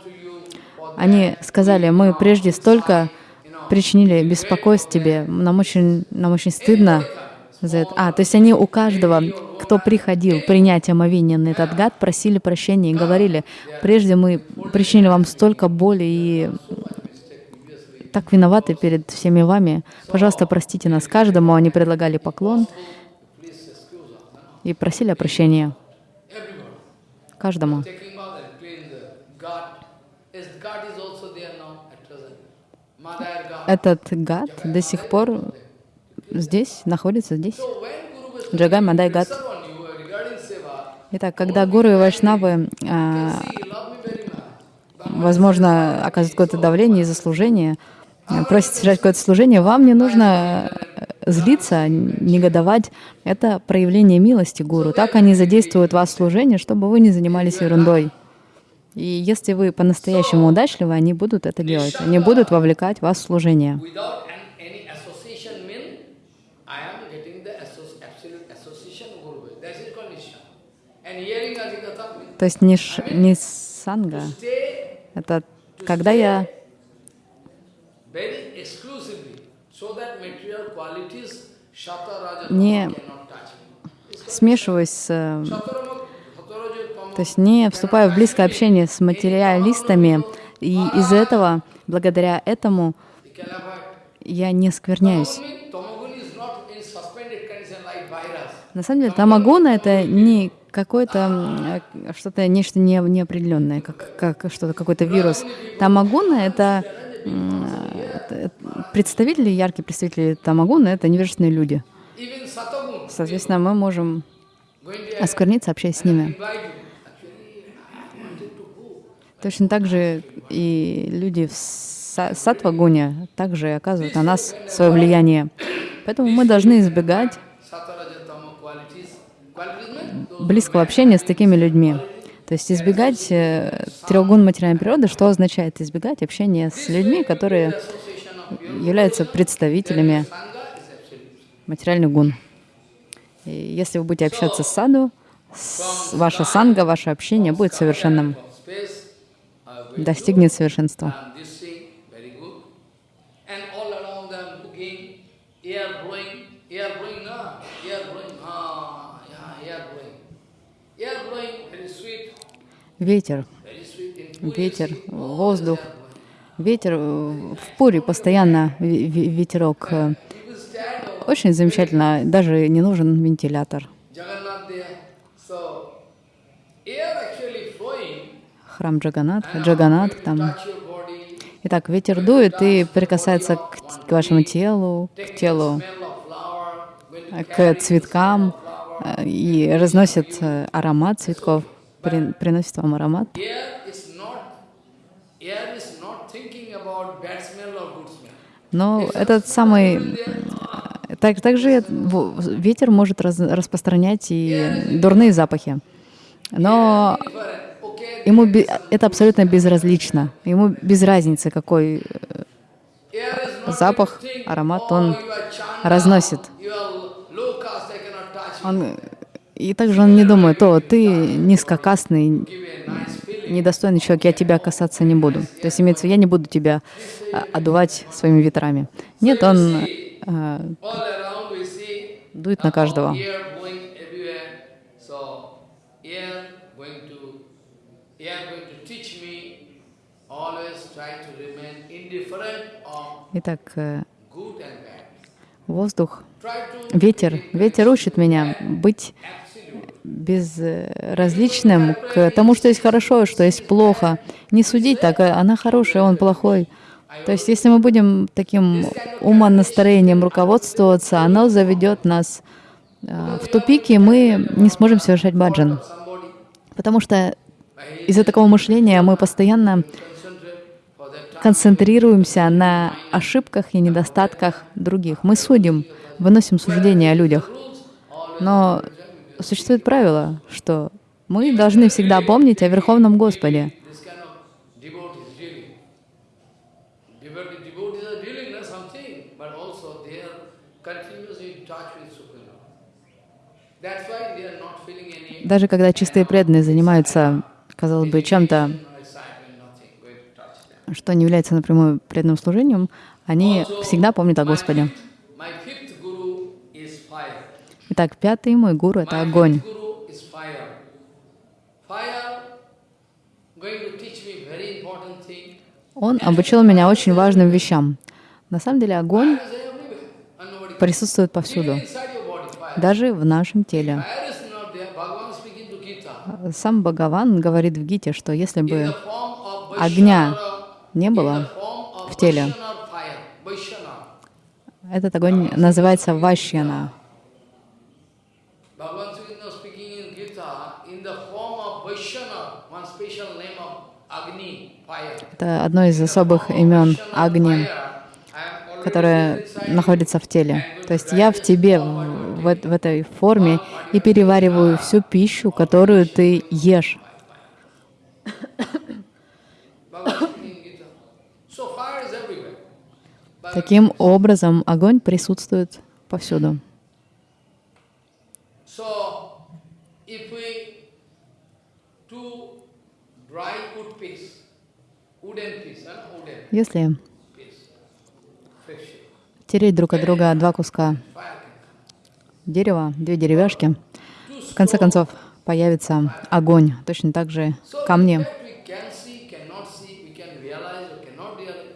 Они сказали, мы прежде столько причинили беспокойств тебе, нам очень, нам очень стыдно за это. А, то есть они у каждого, кто приходил принять омовение на этот гад, просили прощения и говорили, прежде мы причинили вам столько боли и так виноваты перед всеми вами. Пожалуйста, простите нас каждому. Они предлагали поклон и просили everyone. каждому. Этот гад до сих пор здесь, находится здесь. Джагай Мадай Гат. Итак, когда гуру и вайшнавы, much. возможно, оказывают какое-то давление из-за служения, а, просят совершать какое-то служение, вам не нужно э, злиться, негодовать. Это проявление милости гуру. Так они задействуют вас в служение, чтобы вы не занимались ерундой. И если вы по-настоящему удачливы, они будут это делать. Они будут вовлекать вас в служение. Without an, any association mean, I am getting the associ- absolute association of Guru Vaishnava. That is condition. And hearing Adhikatha means То есть не, ш- не санга, это когда я Не смешиваясь с... э, То есть не вступая в близкое общение с материалистами, и из-за этого, благодаря этому, я не скверняюсь. На самом деле, тамагуна — это не какое-то э, что-то, нечто не, неопределенное, как, как что-то, какой-то вирус. Тамагуна — это, м, это представители, яркие представители тамагуна — это невежественные люди. Соответственно, мы можем оскверниться, общаясь с ними. Точно так же и люди в са- саттва-гуне также оказывают на нас свое влияние. Поэтому мы должны избегать близкого общения с такими людьми. То есть избегать э, трех гун материальной природы, что означает избегать общения с людьми, которые являются представителями материальных гун. И если вы будете общаться с саду, с- ваша санга, ваше общение будет совершенным, достигнет совершенства. Ветер, ветер, воздух. Ветер э, в Пуре постоянно ве- ве- ветерок. Очень замечательно, даже не нужен вентилятор. Храм Джаганат, Джаганат там. Итак, ветер дует и прикасается к, к вашему телу, к телу, к цветкам э, и разносит э, аромат цветков, при- приносит вам аромат. Но этот самый... Так, также ветер может раз- распространять и дурные запахи. Но ему это абсолютно безразлично. Ему без разницы, какой э, запах, аромат он разносит. Он, и также он не думает, о, ты низкокастный, недостойный человек, я тебя касаться не буду. То есть имеется я не буду тебя а, одувать своими ветрами. Нет, он see дует на каждого. Итак, э, воздух, ветер, ветер учит меня быть безразличным к тому, что есть хорошо, что есть плохо. Не судить так, а она хорошая, он плохой. То есть, если мы будем таким умонастроением руководствоваться, оно заведет нас э, в тупик, и мы не сможем совершать баджан. Потому что из-за такого мышления мы постоянно концентрируемся на ошибках и недостатках других. Мы судим, выносим суждения о людях. Но существует правило, что мы должны всегда помнить о Верховном Господе. Даже когда чистые преданные занимаются, казалось бы, чем-то, что не является напрямую преданным служением, они всегда помнят о Господе. My fifth guru is fire. Итак, пятый мой гуру — это огонь. Он обучил меня очень важным вещам. На самом деле огонь присутствует повсюду, даже в нашем теле. Сам Бхагаван говорит в Гите, что если бы огня не было в теле, этот огонь называется Вашьяна. Bhagavan Sri Krishna speaking in Gita, in the form of Vaishnava, one special name of Agni, fire. Это одно из особых имен Агни, которое находится в теле. То есть я в тебе, в, в эт- в этой форме, и перевариваю всю пищу, которую ты ешь. Таким образом, огонь присутствует повсюду. If we two dry Если тереть друг от друга два куска дерева, две деревяшки, в конце концов появится огонь, точно так же камни.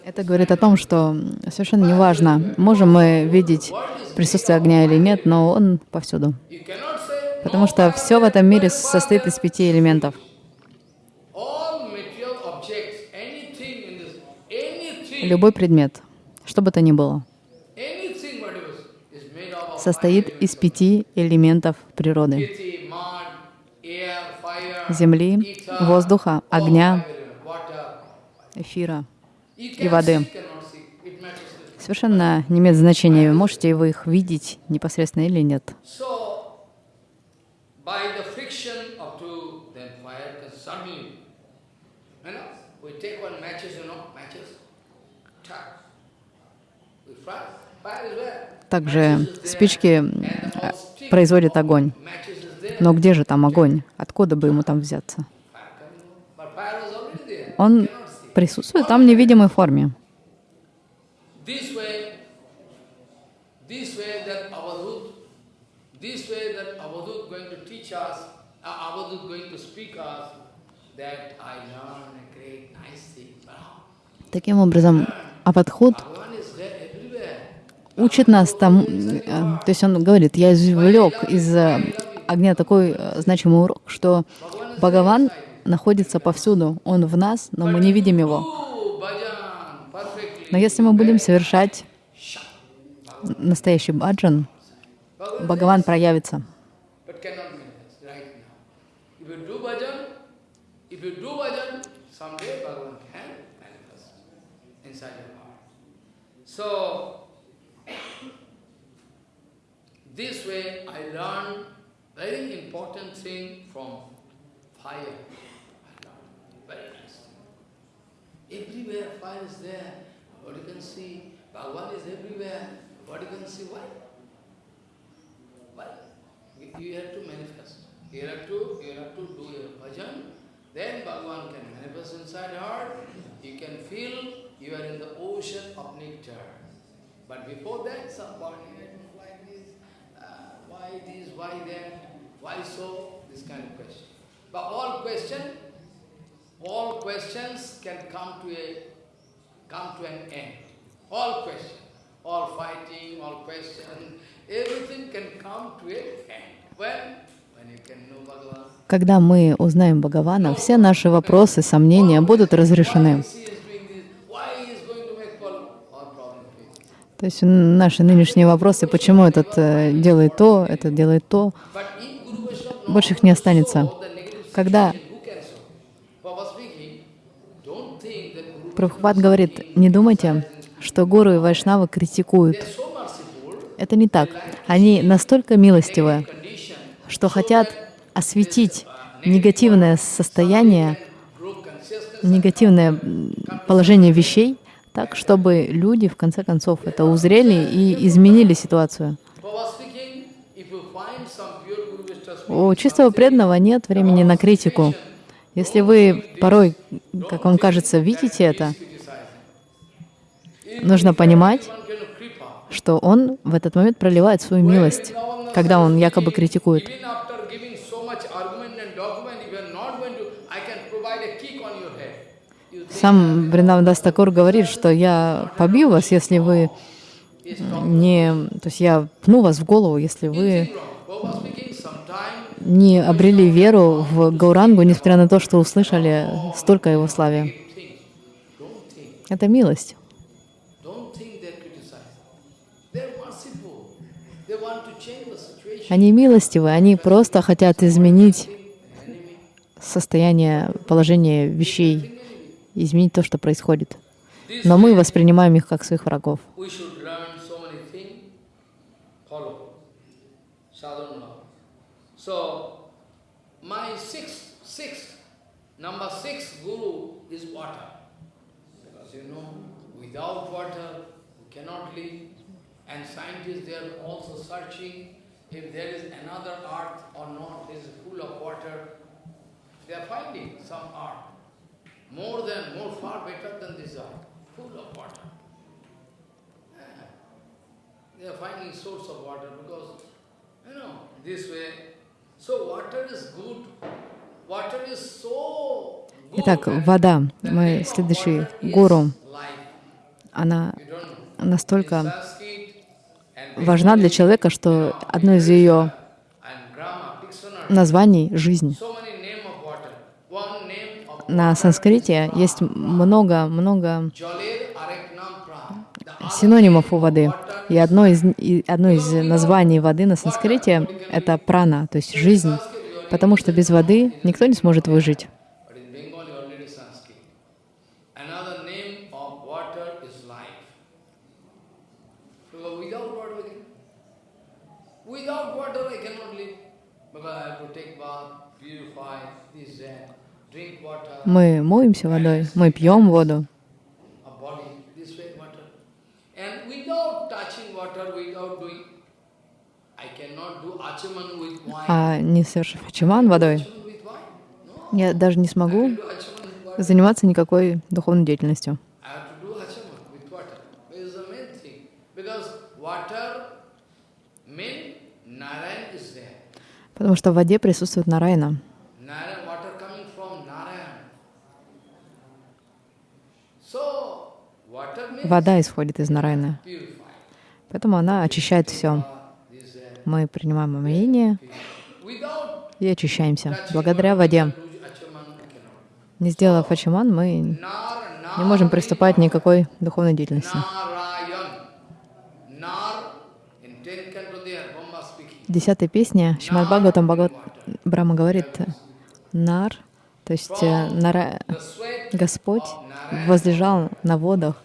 Это говорит о том, что совершенно неважно, можем мы видеть присутствие огня или нет, но он повсюду. Потому что все в этом мире состоит из пяти элементов. all material objects, anything in this, anything, Любой предмет, что бы то ни было, состоит из пяти элементов природы. Земли, воздуха, огня, эфира. И воды. Совершенно не имеет значения, можете вы их видеть непосредственно или нет. So, by the friction of two, then fire can suddenly, you know, we take one matches, you know, matches, tap, we fire, fire is where? Также спички э, производят огонь. Но где же там огонь? Откуда бы ему там взяться? Он присутствует там в невидимой форме. Uh. Таким образом, Ападхут Bhagavan is there everywhere. Учит нас тому, э, то есть он говорит, я извлек из э, огня такой э, значимый урок, что Бхагаван находится повсюду, он в нас, но мы не видим его. Но если мы будем совершать настоящий баджан, Бхагаван проявится. but this way I learned very important thing from fire. Very nice. Everywhere fire is there. What you can see, Bhagavan is everywhere. What you can see, why? Why? You have to manifest. You have to, you have to do your bhajan. Then Bhagavan can manifest inside heart. You can feel you are in the ocean of nectar. But before that, somebody had like this, why this, why that, why so, this kind of question. But all question, all questions can come to a, come to an end. All question, all fighting, all question, everything can come to an end. When? Когда мы узнаем Бхагавана, все наши вопросы, сомнения будут разрешены. Why he is doing this? Why he is going to make problem? All problem faces. То есть наши нынешние вопросы, почему этот э, делает то, этот делает то, больше их не останется. Когда Прабхупад говорит, не думайте, что гуру и вайшнавы критикуют. Это не так. Они настолько милостивы, что хотят осветить негативное состояние, негативное положение вещей, так, чтобы люди, в конце концов, это узрели и изменили ситуацию. У чистого преданного нет времени на критику. Если вы порой, как вам кажется, видите это, нужно понимать, что он в этот момент проливает свою милость, когда он якобы критикует. even after giving so much argument and document, if you are not going to, I can provide a kick on your head. You think Сам Бриндавандас Такур говорит, что я побью вас, если вы не... То есть я пну вас в голову, если вы не обрели веру в Гаурангу, несмотря на то, что услышали столько его славе. Это милость. Они милостивы, они просто хотят изменить состояние, положение вещей, изменить то, что происходит. Но мы воспринимаем их как своих врагов. Some earth. More than, more far better than this earth, full of water. they are finding source of water because, you know, this way. So water is good. Water is so good. Итак, вода, мой следующий гуру, она настолько важна для человека, что одно из ее названий — жизнь. so many name of water. One name of На санскрите есть много-много синонимов у воды. И одно из, и одно из названий воды на санскрите — это прана, то есть жизнь, потому что без воды никто не сможет выжить. But in Bengali already Sanskrit. Another name of water is life. Because without water we can, without water I cannot live. Because I have to take bath, purify this, that, drink water, Мы моемся водой, мы пьем воду, а не совершив ачаман водой, я даже не смогу заниматься никакой духовной деятельностью. Потому что в воде присутствует Нарайна. Narayan, water coming from Narayan. So, water means Вода исходит из Нарайны. Поэтому она очищает все. Мы принимаем омовение и очищаемся. Благодаря воде. Не сделав ачаман, мы не можем приступать никакой духовной деятельности. Narayan. Nar, in 10 canto there, Brahma speaking. В десятой песне Шримад Бхагаватам Бхагават Брахма говорит «Нар», то есть э, нара... Господь возлежал на водах,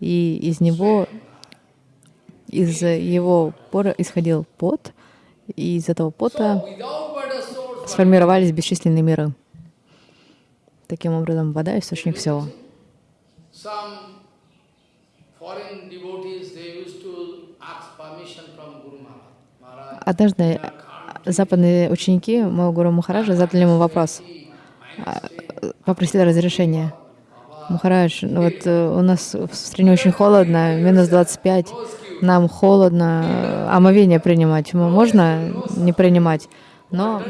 и из него, из его пора исходил пот, и из этого пота сформировались бесчисленные миры. Таким образом, вода — источник всего. Однажды западные ученики моего гуру Махараджа задали ему вопрос, а, попросили разрешения. Махарадж, ну вот э, у нас в стране очень холодно, минус 25, нам холодно, э, омовение принимать. Можно не принимать? Но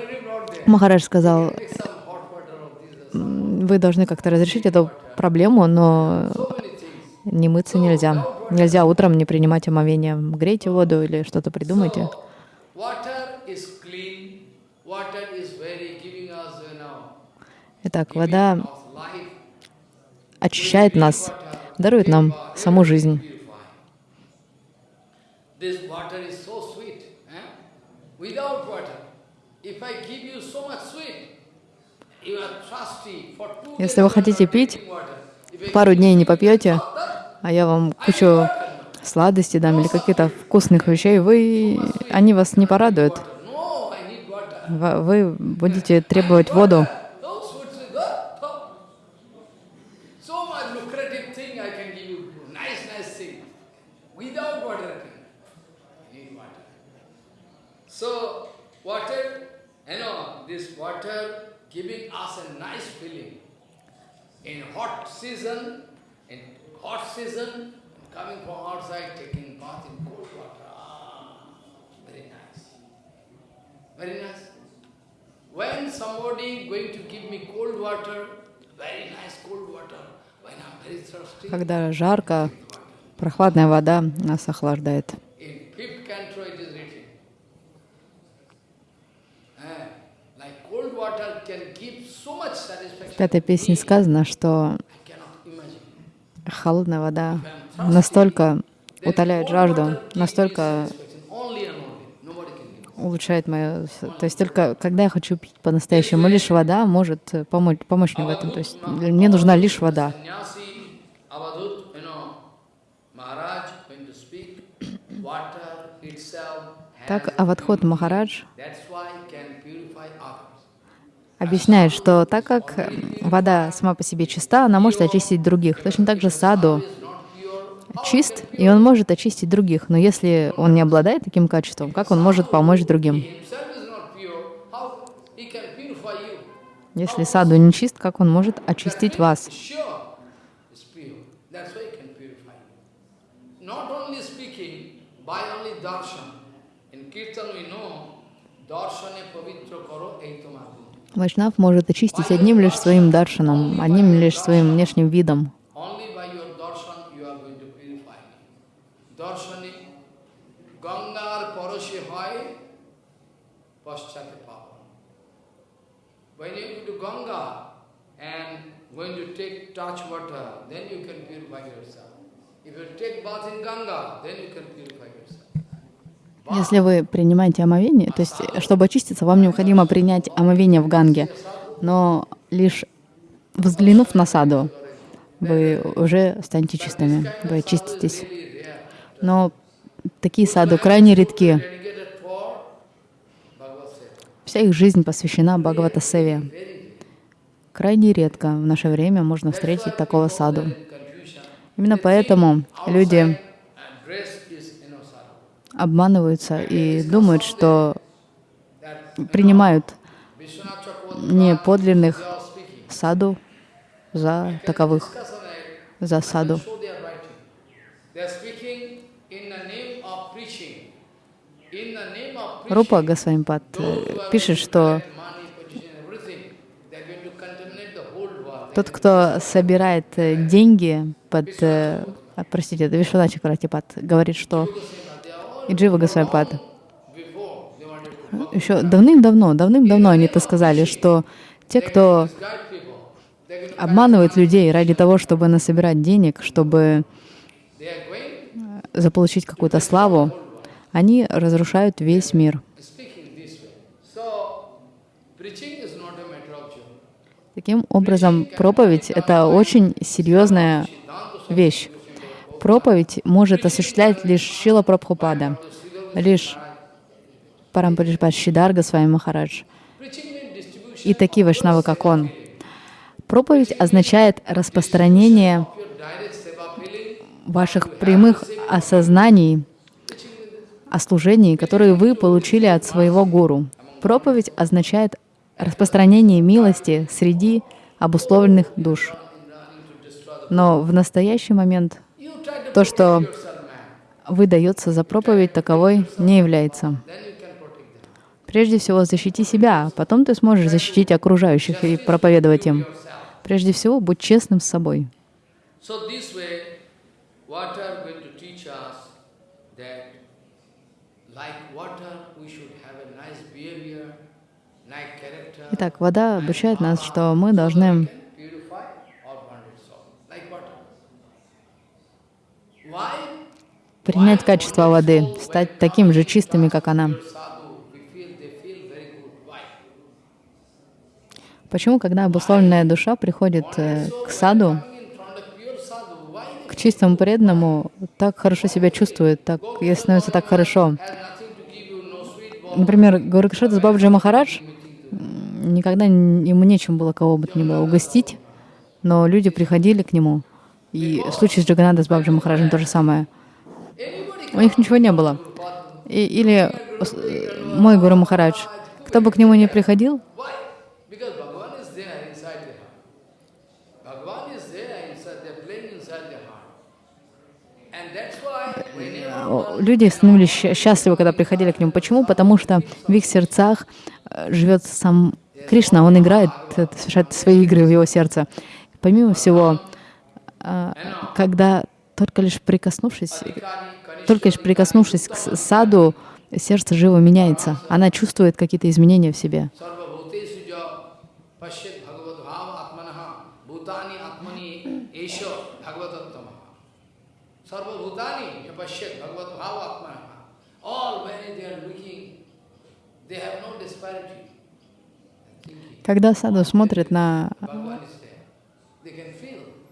Махарадж сказал, take some hot water of this. «М, вы должны как-то разрешить эту проблему, но не мыться нельзя. Нельзя утром не принимать омовение. Грейте воду или что-то придумайте. So, water очищает нас, дарует нам саму жизнь. Eh? Если вы хотите пить, пару дней не попьете, а я вам кучу сладостей дам или каких-то вкусных вещей, вы, они вас не порадуют. Вы будете требовать воду. No sweet, sweet, oh, oh. So much lucrative thing I can give you. Nice, nice thing. Without water, I can. I need water. So, water, you know, this water giving us a nice feeling. In hot season, in hot season, coming from outside, taking bath in cold water. Ah, very nice. Very nice. When somebody going to give me cold water, very nice cold water, Когда жарко, прохладная вода нас охлаждает. in fifth canto it is written, eh, like cold water can give so much В пятой песне сказано, что холодная вода настолько утоляет жажду, настолько улучшает мое... То есть только когда я хочу пить по-настоящему, лишь вода может э, помочь, помочь мне в этом. То есть мне нужна лишь вода. Sannyasi, Avadut, you объясняет, что так как вода сама по себе чиста, она может очистить других. Точно так же саду чист, и он может очистить других. Но если он не обладает таким качеством, как он может помочь другим? Если саду не чист, как он может очистить вас? In Kirtan we know, darshane pavitra karo eitamadu. Вайшнав может очистить одним лишь своим даршаном, одним лишь своим внешним видом. If. Если вы принимаете омовение, то есть, чтобы очиститься, вам необходимо принять омовение в Ганге. Но лишь взглянув на саду, вы уже станете чистыми, вы очиститесь. Но такие саду крайне редки. Вся их жизнь посвящена Бхагавата Севе. Крайне редко в наше время можно встретить такого саду. Именно поэтому люди and dress is you know, sadhu. Обманываются и думают, что принимают не подлинных саду за таковых, за саду. Рупа Госвамипад э, пишет, что тот, кто собирает э, деньги под... э, а, Простите, это Вишвана Чакратипад говорит, что и Джива to еще давным-давно, давным-давно они это сказали, что те, кто обманывает людей ради того, чтобы насобирать денег, чтобы going заполучить какую-то славу, они разрушают весь мир. Таким образом, проповедь — это очень серьезная вещь. Проповедь может осуществлять лишь Шила Прабхупада, лишь Парампаришпад Шидарга с вами Махарадж и такие вайшнавы, как он. Проповедь означает распространение ваших прямых осознаний о служении, которые вы получили от своего гуру. Проповедь означает распространение милости среди обусловленных душ. Но в настоящий момент то, что выдается за проповедь, таковой не является. Prежде всего, защити себя, а потом ты сможешь защитить окружающих и проповедовать им. Прежде всего, будь честным с собой. Итак, вода обучает нас, что мы должны can purify our bonded soul, like water. Why? Принять качество воды, стать таким же чистыми, как она. Почему, когда обусловленная душа приходит э, к саду, к чистому преданному, так хорошо себя чувствует, так ей становится так хорошо. Например, Гуракшата Бабджи Махарадж, никогда ему нечем было кого бы то ни было угостить, но люди приходили к нему. И в случае с Джаганада с Бабджи Махараджем то же самое. У них ничего не было. И- или э, мой Гуру Махарадж, кто бы к нему ни приходил, О, люди становились счастливы, когда приходили к нему. Почему? Потому что в их сердцах э, живет сам Кришна, он играет, э, совершает свои игры в его сердце. Помимо всего, э, когда только лишь прикоснувшись, только лишь прикоснувшись к саду, сердце живо меняется. Она чувствует какие-то изменения в себе. Когда саду смотрит на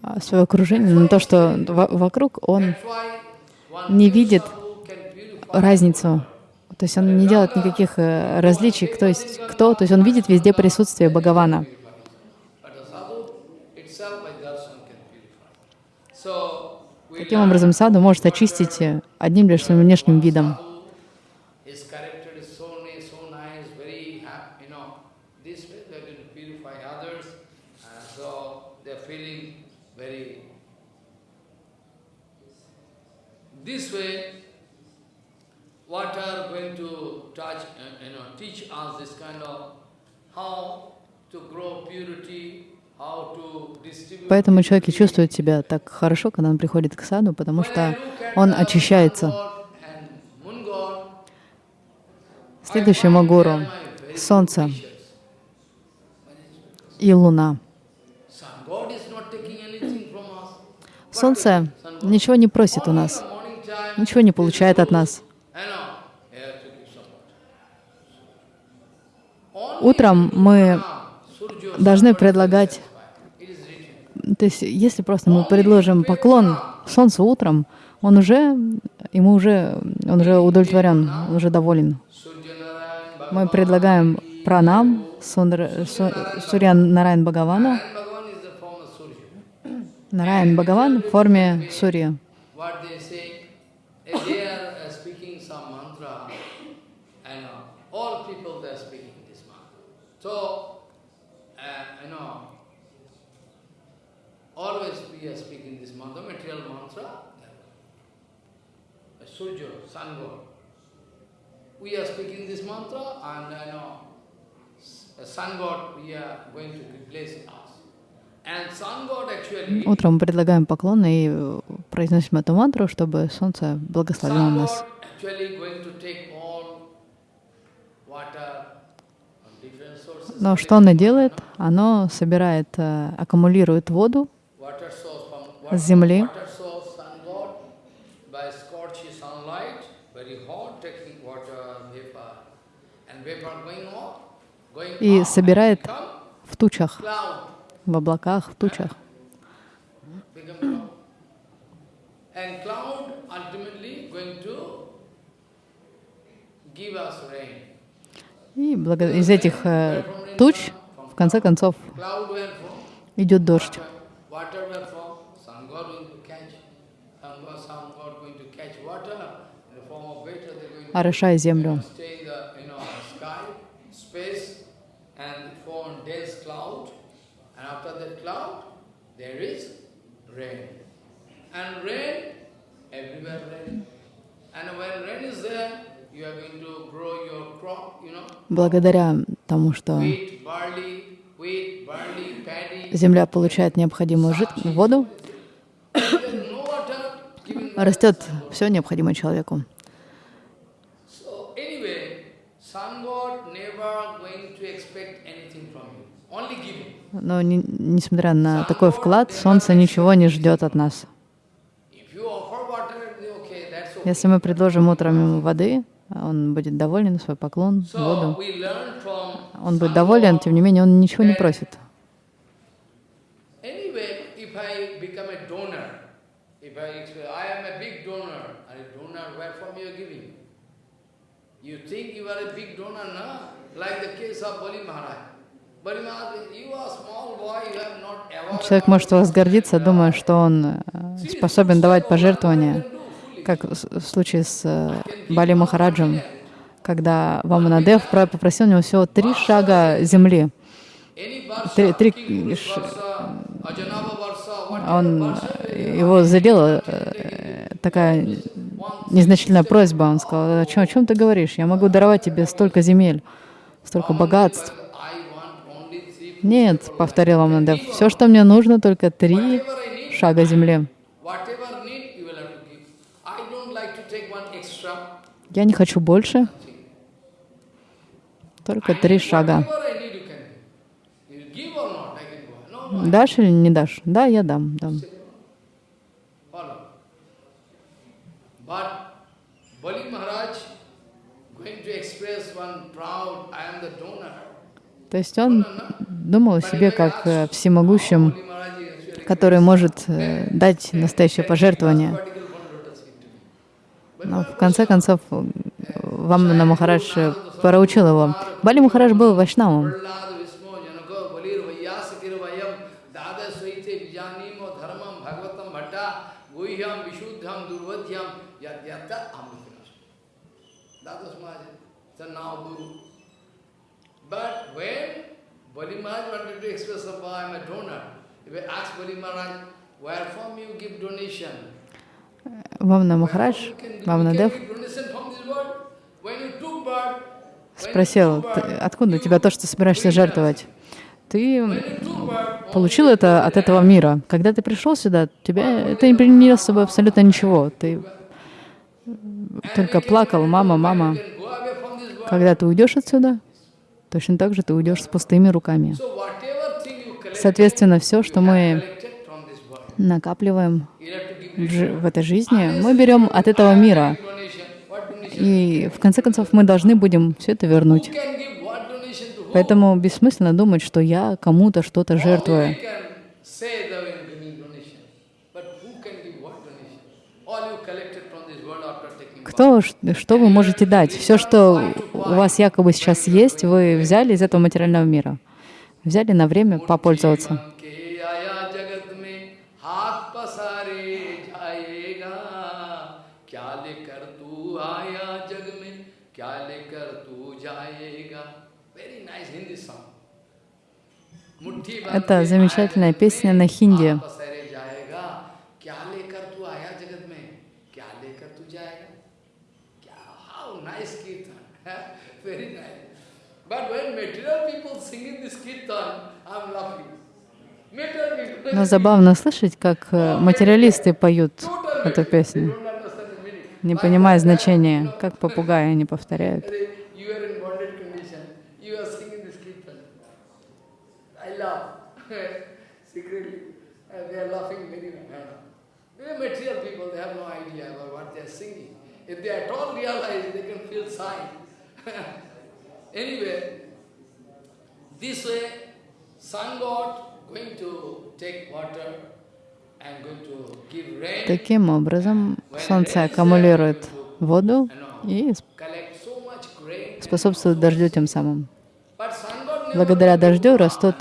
а, свое окружение, на то, что во- вокруг, он не видит разницу. То есть он не делает никаких э, различий, кто есть кто. То есть он видит везде присутствие Бхагавана. Таким образом, саду может очистить э, одним лишь своим внешним видом. His character is so nice, so nice, very happy, you know. This way they're going to purify others, and so they're feeling very. This way, what are going to touch, uh, you know, teach us this kind of how to grow purity, how to distribute. Поэтому человек и чувствует себя так хорошо, когда он приходит к саду, потому что он очищается. Следующему гуру — Солнце и Луна. Солнце ничего не просит у нас, ничего не получает от нас. Утром мы должны предлагать, то есть если просто мы предложим поклон Солнцу утром, он уже, ему уже, он уже удовлетворен, он уже доволен. Мы предлагаем пранам Сундра- Су- Сурья Нараян Бхагавану. Нараян Бхагаван в форме Сурья. If they are uh, speaking some mantra, know, all people they are speaking this mantra. So, uh, you know, always we are speaking this mantra, material mantra, uh, Surya, sun god. We are speaking this mantra and I know, uh, sun god we are going to replace us. Утром мы предлагаем поклон и э, произносим эту мантру, чтобы Солнце благословило нас. Но что оно делает? Оно собирает, э, аккумулирует воду с земли. и собирает в тучах, в облаках, в тучах. И из этих э, туч, в конце концов, идет дождь. Water where from? Sun god going to catch. Sun god, sun god going to catch water in the form of water. They're going to орошая землю. stay in the you know sky, space, and form dense cloud. And after that cloud, there is rain. And rain, everywhere rain. And when rain is there, you are going to grow your crop, you know, Благодаря тому, что земля получает необходимую жид... воду, растет все необходимое человеку. Но не- несмотря на такой вклад, Солнце ничего не ждет от нас. If you offer water, okay, that's okay. Если мы предложим утром ему воды, он будет доволен, свой поклон, воду. Он будет доволен, тем не менее, он ничего не просит. You think you are a big donor, no? Like the case of Bali Maharaj. Человек может у вас гордиться, думая, что он э, способен давать пожертвования, как в случае с э, Бали Махараджем, когда Ваманадев про- попросил у него всего три шага земли. Три- три ш- Он, э, его задела э, такая незначительная просьба. Он сказал, о чем, о чем ты говоришь? Я могу даровать тебе столько земель, столько богатств. Нет, повторил Ваманадев, все, что мне нужно, только три шага земли. whatever need, you will have to give. I don't like to take one extra. Я не хочу больше, только три шага. Дашь или не дашь? Да, я дам, дам. То есть он думал о себе как всемогущем, который может э, дать настоящее пожертвование. Но в конце концов э, Вамана Махарадж э, проучил его. Бали Махарадж был вайшнавом. Where from you give donation? Вамана Махарадж, can Дев спросил, «Ты- откуда у тебя то, что собираешься жертвовать? Ты получил это от этого мира. Когда ты пришел сюда, тебя это не принесло с собой абсолютно ничего. Ты только плакал, мама, мама. Когда ты уйдешь отсюда, точно так же ты уйдешь с пустыми руками. Соответственно, все, что мы collected from this world, накапливаем в, этой жизни, мы берем от этого мира. И в конце концов мы должны будем все это вернуть. Поэтому бессмысленно думать, что я кому-то что-то жертвую. Кто, что вы можете дать? Все, что у вас якобы сейчас есть, вы взяли из этого материального мира. Взяли на время попользоваться. Kirtan i'm laughing material people Но забавно слышать, как э, материалисты поют эту песню, не понимая значения, как попугаи они повторяют. Arey, you are in bonded condition you are singing this kirtan i laugh secretly and they are laughing very much they are material people they have no idea about what they are singing if they at all realize they can feel sign anyway This way, sun god going to take water and going to give rain, Таким образом, Солнце аккумулирует воду и способствует дождю тем самым. Благодаря дождю растут,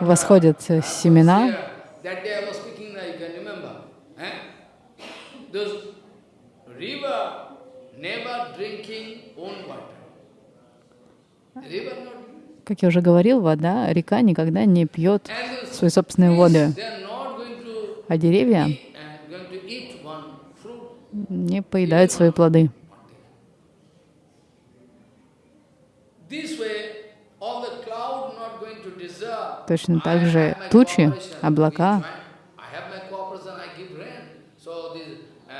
восходят э, семена. Как я уже говорил, вода, река никогда не пьет not going to а деревья uh, не поедают свои плоды. Точно так же тучи, облака. I have my cooperation, I give rain. So this, uh,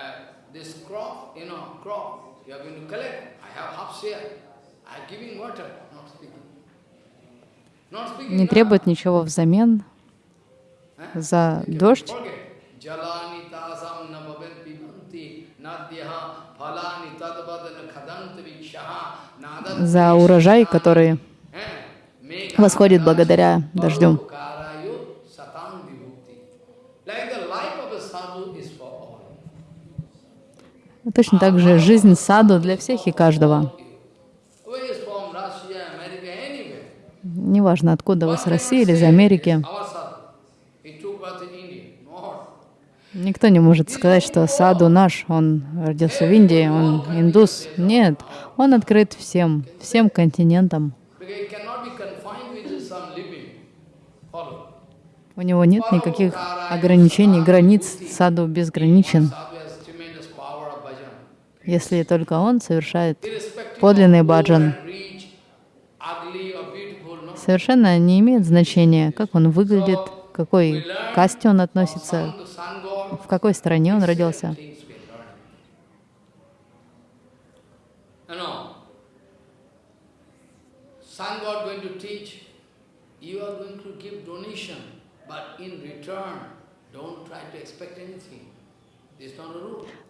this crop, you know, crop, you are going to collect. I have half share. I am giving water, not speaking. Not speaking. Не требует ничего взамен за дождь. За урожай, который восходит благодаря дождю. Точно так же жизнь саду для всех и каждого. Who is from Russia, America, anywhere. Неважно, откуда вы, с России или из Америки. "It's Our sadhu. He took birth in India. No. Никто не может сказать, что саду наш, он родился в Индии, он индус. Нет, он открыт всем, всем континентам. У него нет никаких ограничений, границ. Саду безграничен, если только он совершает подлинный баджан. and rich, ugly or beautiful, no. Совершенно не имеет значения, как он выглядит, к какой касте он относится, в какой стране он родился.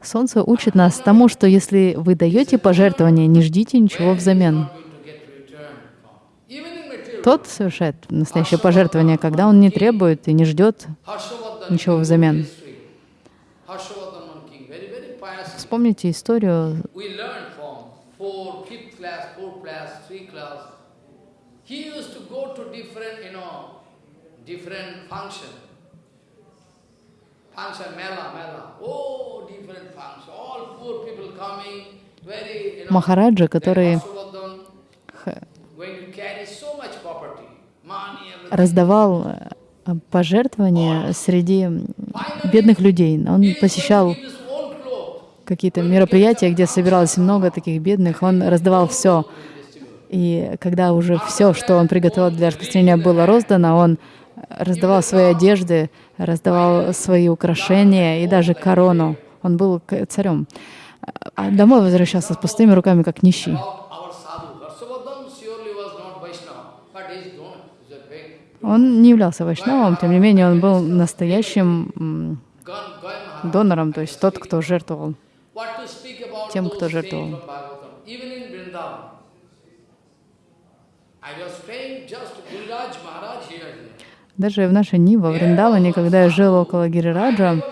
Солнце учит нас тому, что если вы даете пожертвование, не ждите ничего взамен. Not going to get return from. Even in material. Тот совершает настоящее пожертвование, когда он не требует и не ждет ничего взамен. Вспомните историю We learned from four, fifth class, fourth class, three class. He used to go to different, you know, different function. Function, mela, mela. Oh, different function. All poor people coming, very, you know. Махараджа, который Harshavardhan going to carry so much property, money, everything. Раздавал э, пожертвования среди бедных людей. Он посещал какие-то мероприятия, где собиралось много таких бедных. Он раздавал все, И когда уже все, что он приготовил для распространения, было роздано, он раздавал свои одежды, раздавал свои украшения и даже корону. Он был царем. А домой возвращался с пустыми руками, как нищий. Он не являлся вайшнавом, тем не менее он был настоящим донором, то есть тот, кто жертвовал, тем, кто жертвовал. Даже в нашей Нива, в Вриндаване, когда я жил около Гирираджа,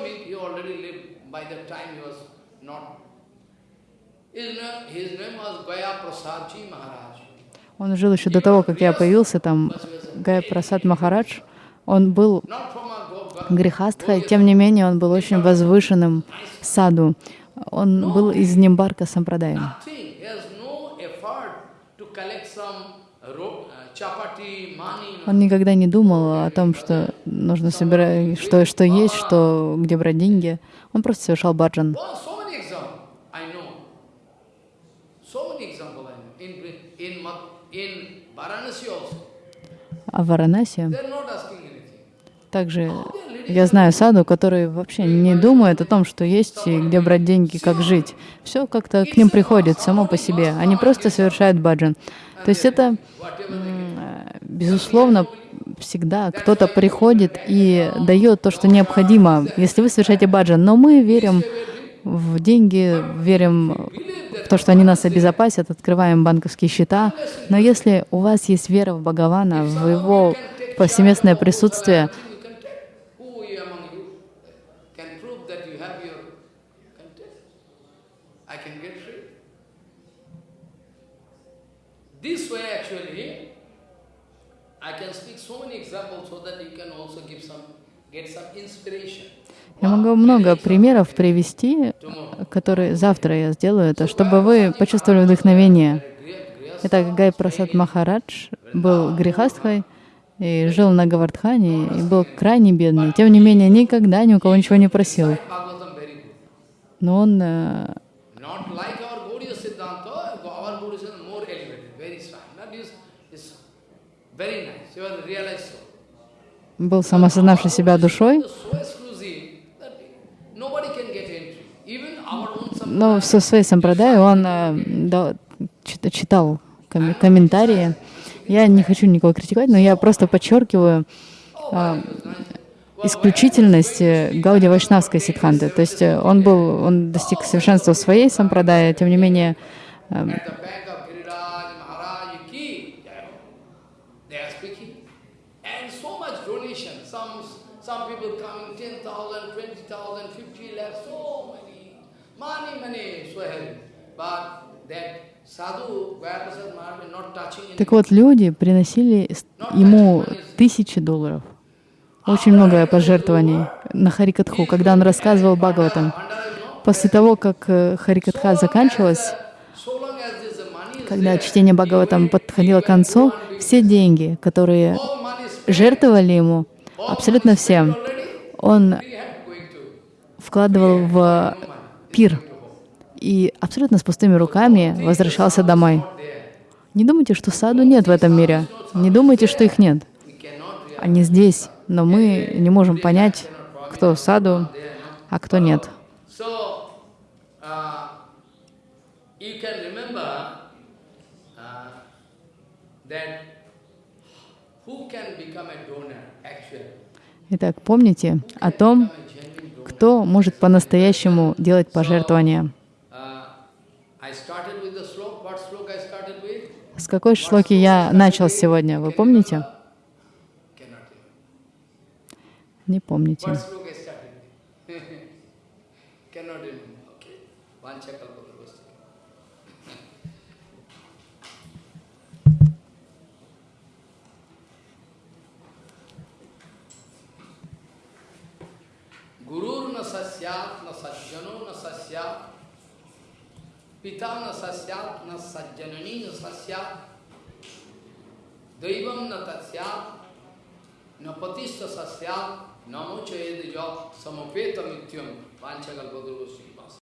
он жил еще до того, как я появился там, Гая Прасад Махарадж. Он был грехастхой, тем не менее он был очень возвышенным саду. Он был из Нимбарка Сампрадая. Он никогда не думал о том, что нужно собирать, что, что есть, что, где брать деньги. Он просто совершал баджан. А в Варанаси также я знаю саду, которые вообще не думают о том, что есть и где брать деньги, как жить. Все как-то к ним приходит само по себе. Они просто совершают баджан. То есть это, безусловно, всегда кто-то приходит и дает то, что необходимо, если вы совершаете баджан. Но мы верим в деньги, верим в то, что они нас обезопасят, открываем банковские счета. Но если у вас есть вера в Бхагавана, в его повсеместное присутствие, get some inspiration. Я могу много примеров привести, которые завтра я сделаю это, чтобы вы почувствовали вдохновение. Итак, Гай Прасад Махарадж был грехастхой и жил на Гавардхане, и был крайне бедный. Тем не менее, никогда ни у кого ничего не просил. Но он э, был самосознавший себя душой, но в своей сампрадае он э, да, читал комментарии. Я не хочу никого критиковать, но я просто подчеркиваю а, исключительность э, Гауди Вайшнавской ситханты. То есть он был, он достиг совершенства в своей сампрадае, тем не менее Так вот, люди приносили ему тысячи долларов. Очень много пожертвований на Харикатху, когда он рассказывал Бхагаватам. После того, как э, Харикатха заканчивалась, когда чтение Бхагаватам подходило к концу, все деньги, которые жертвовали ему, абсолютно всем, он вкладывал в пир и абсолютно с пустыми руками возвращался домой. Не думайте, что саду нет в этом мире. Не думайте, что их нет. Они здесь, но мы не можем понять, кто саду, а кто нет. Итак, помните о том, кто может по-настоящему делать пожертвования. С какой шлоки я начал сегодня, вы помните? Не помните. पिता न सस्यात न सज्जननी न सस्यात दैवम न तस्यात न पतिस्थ सस्यात नमो चेद जो समपेत मिथ्यम पांचकल्प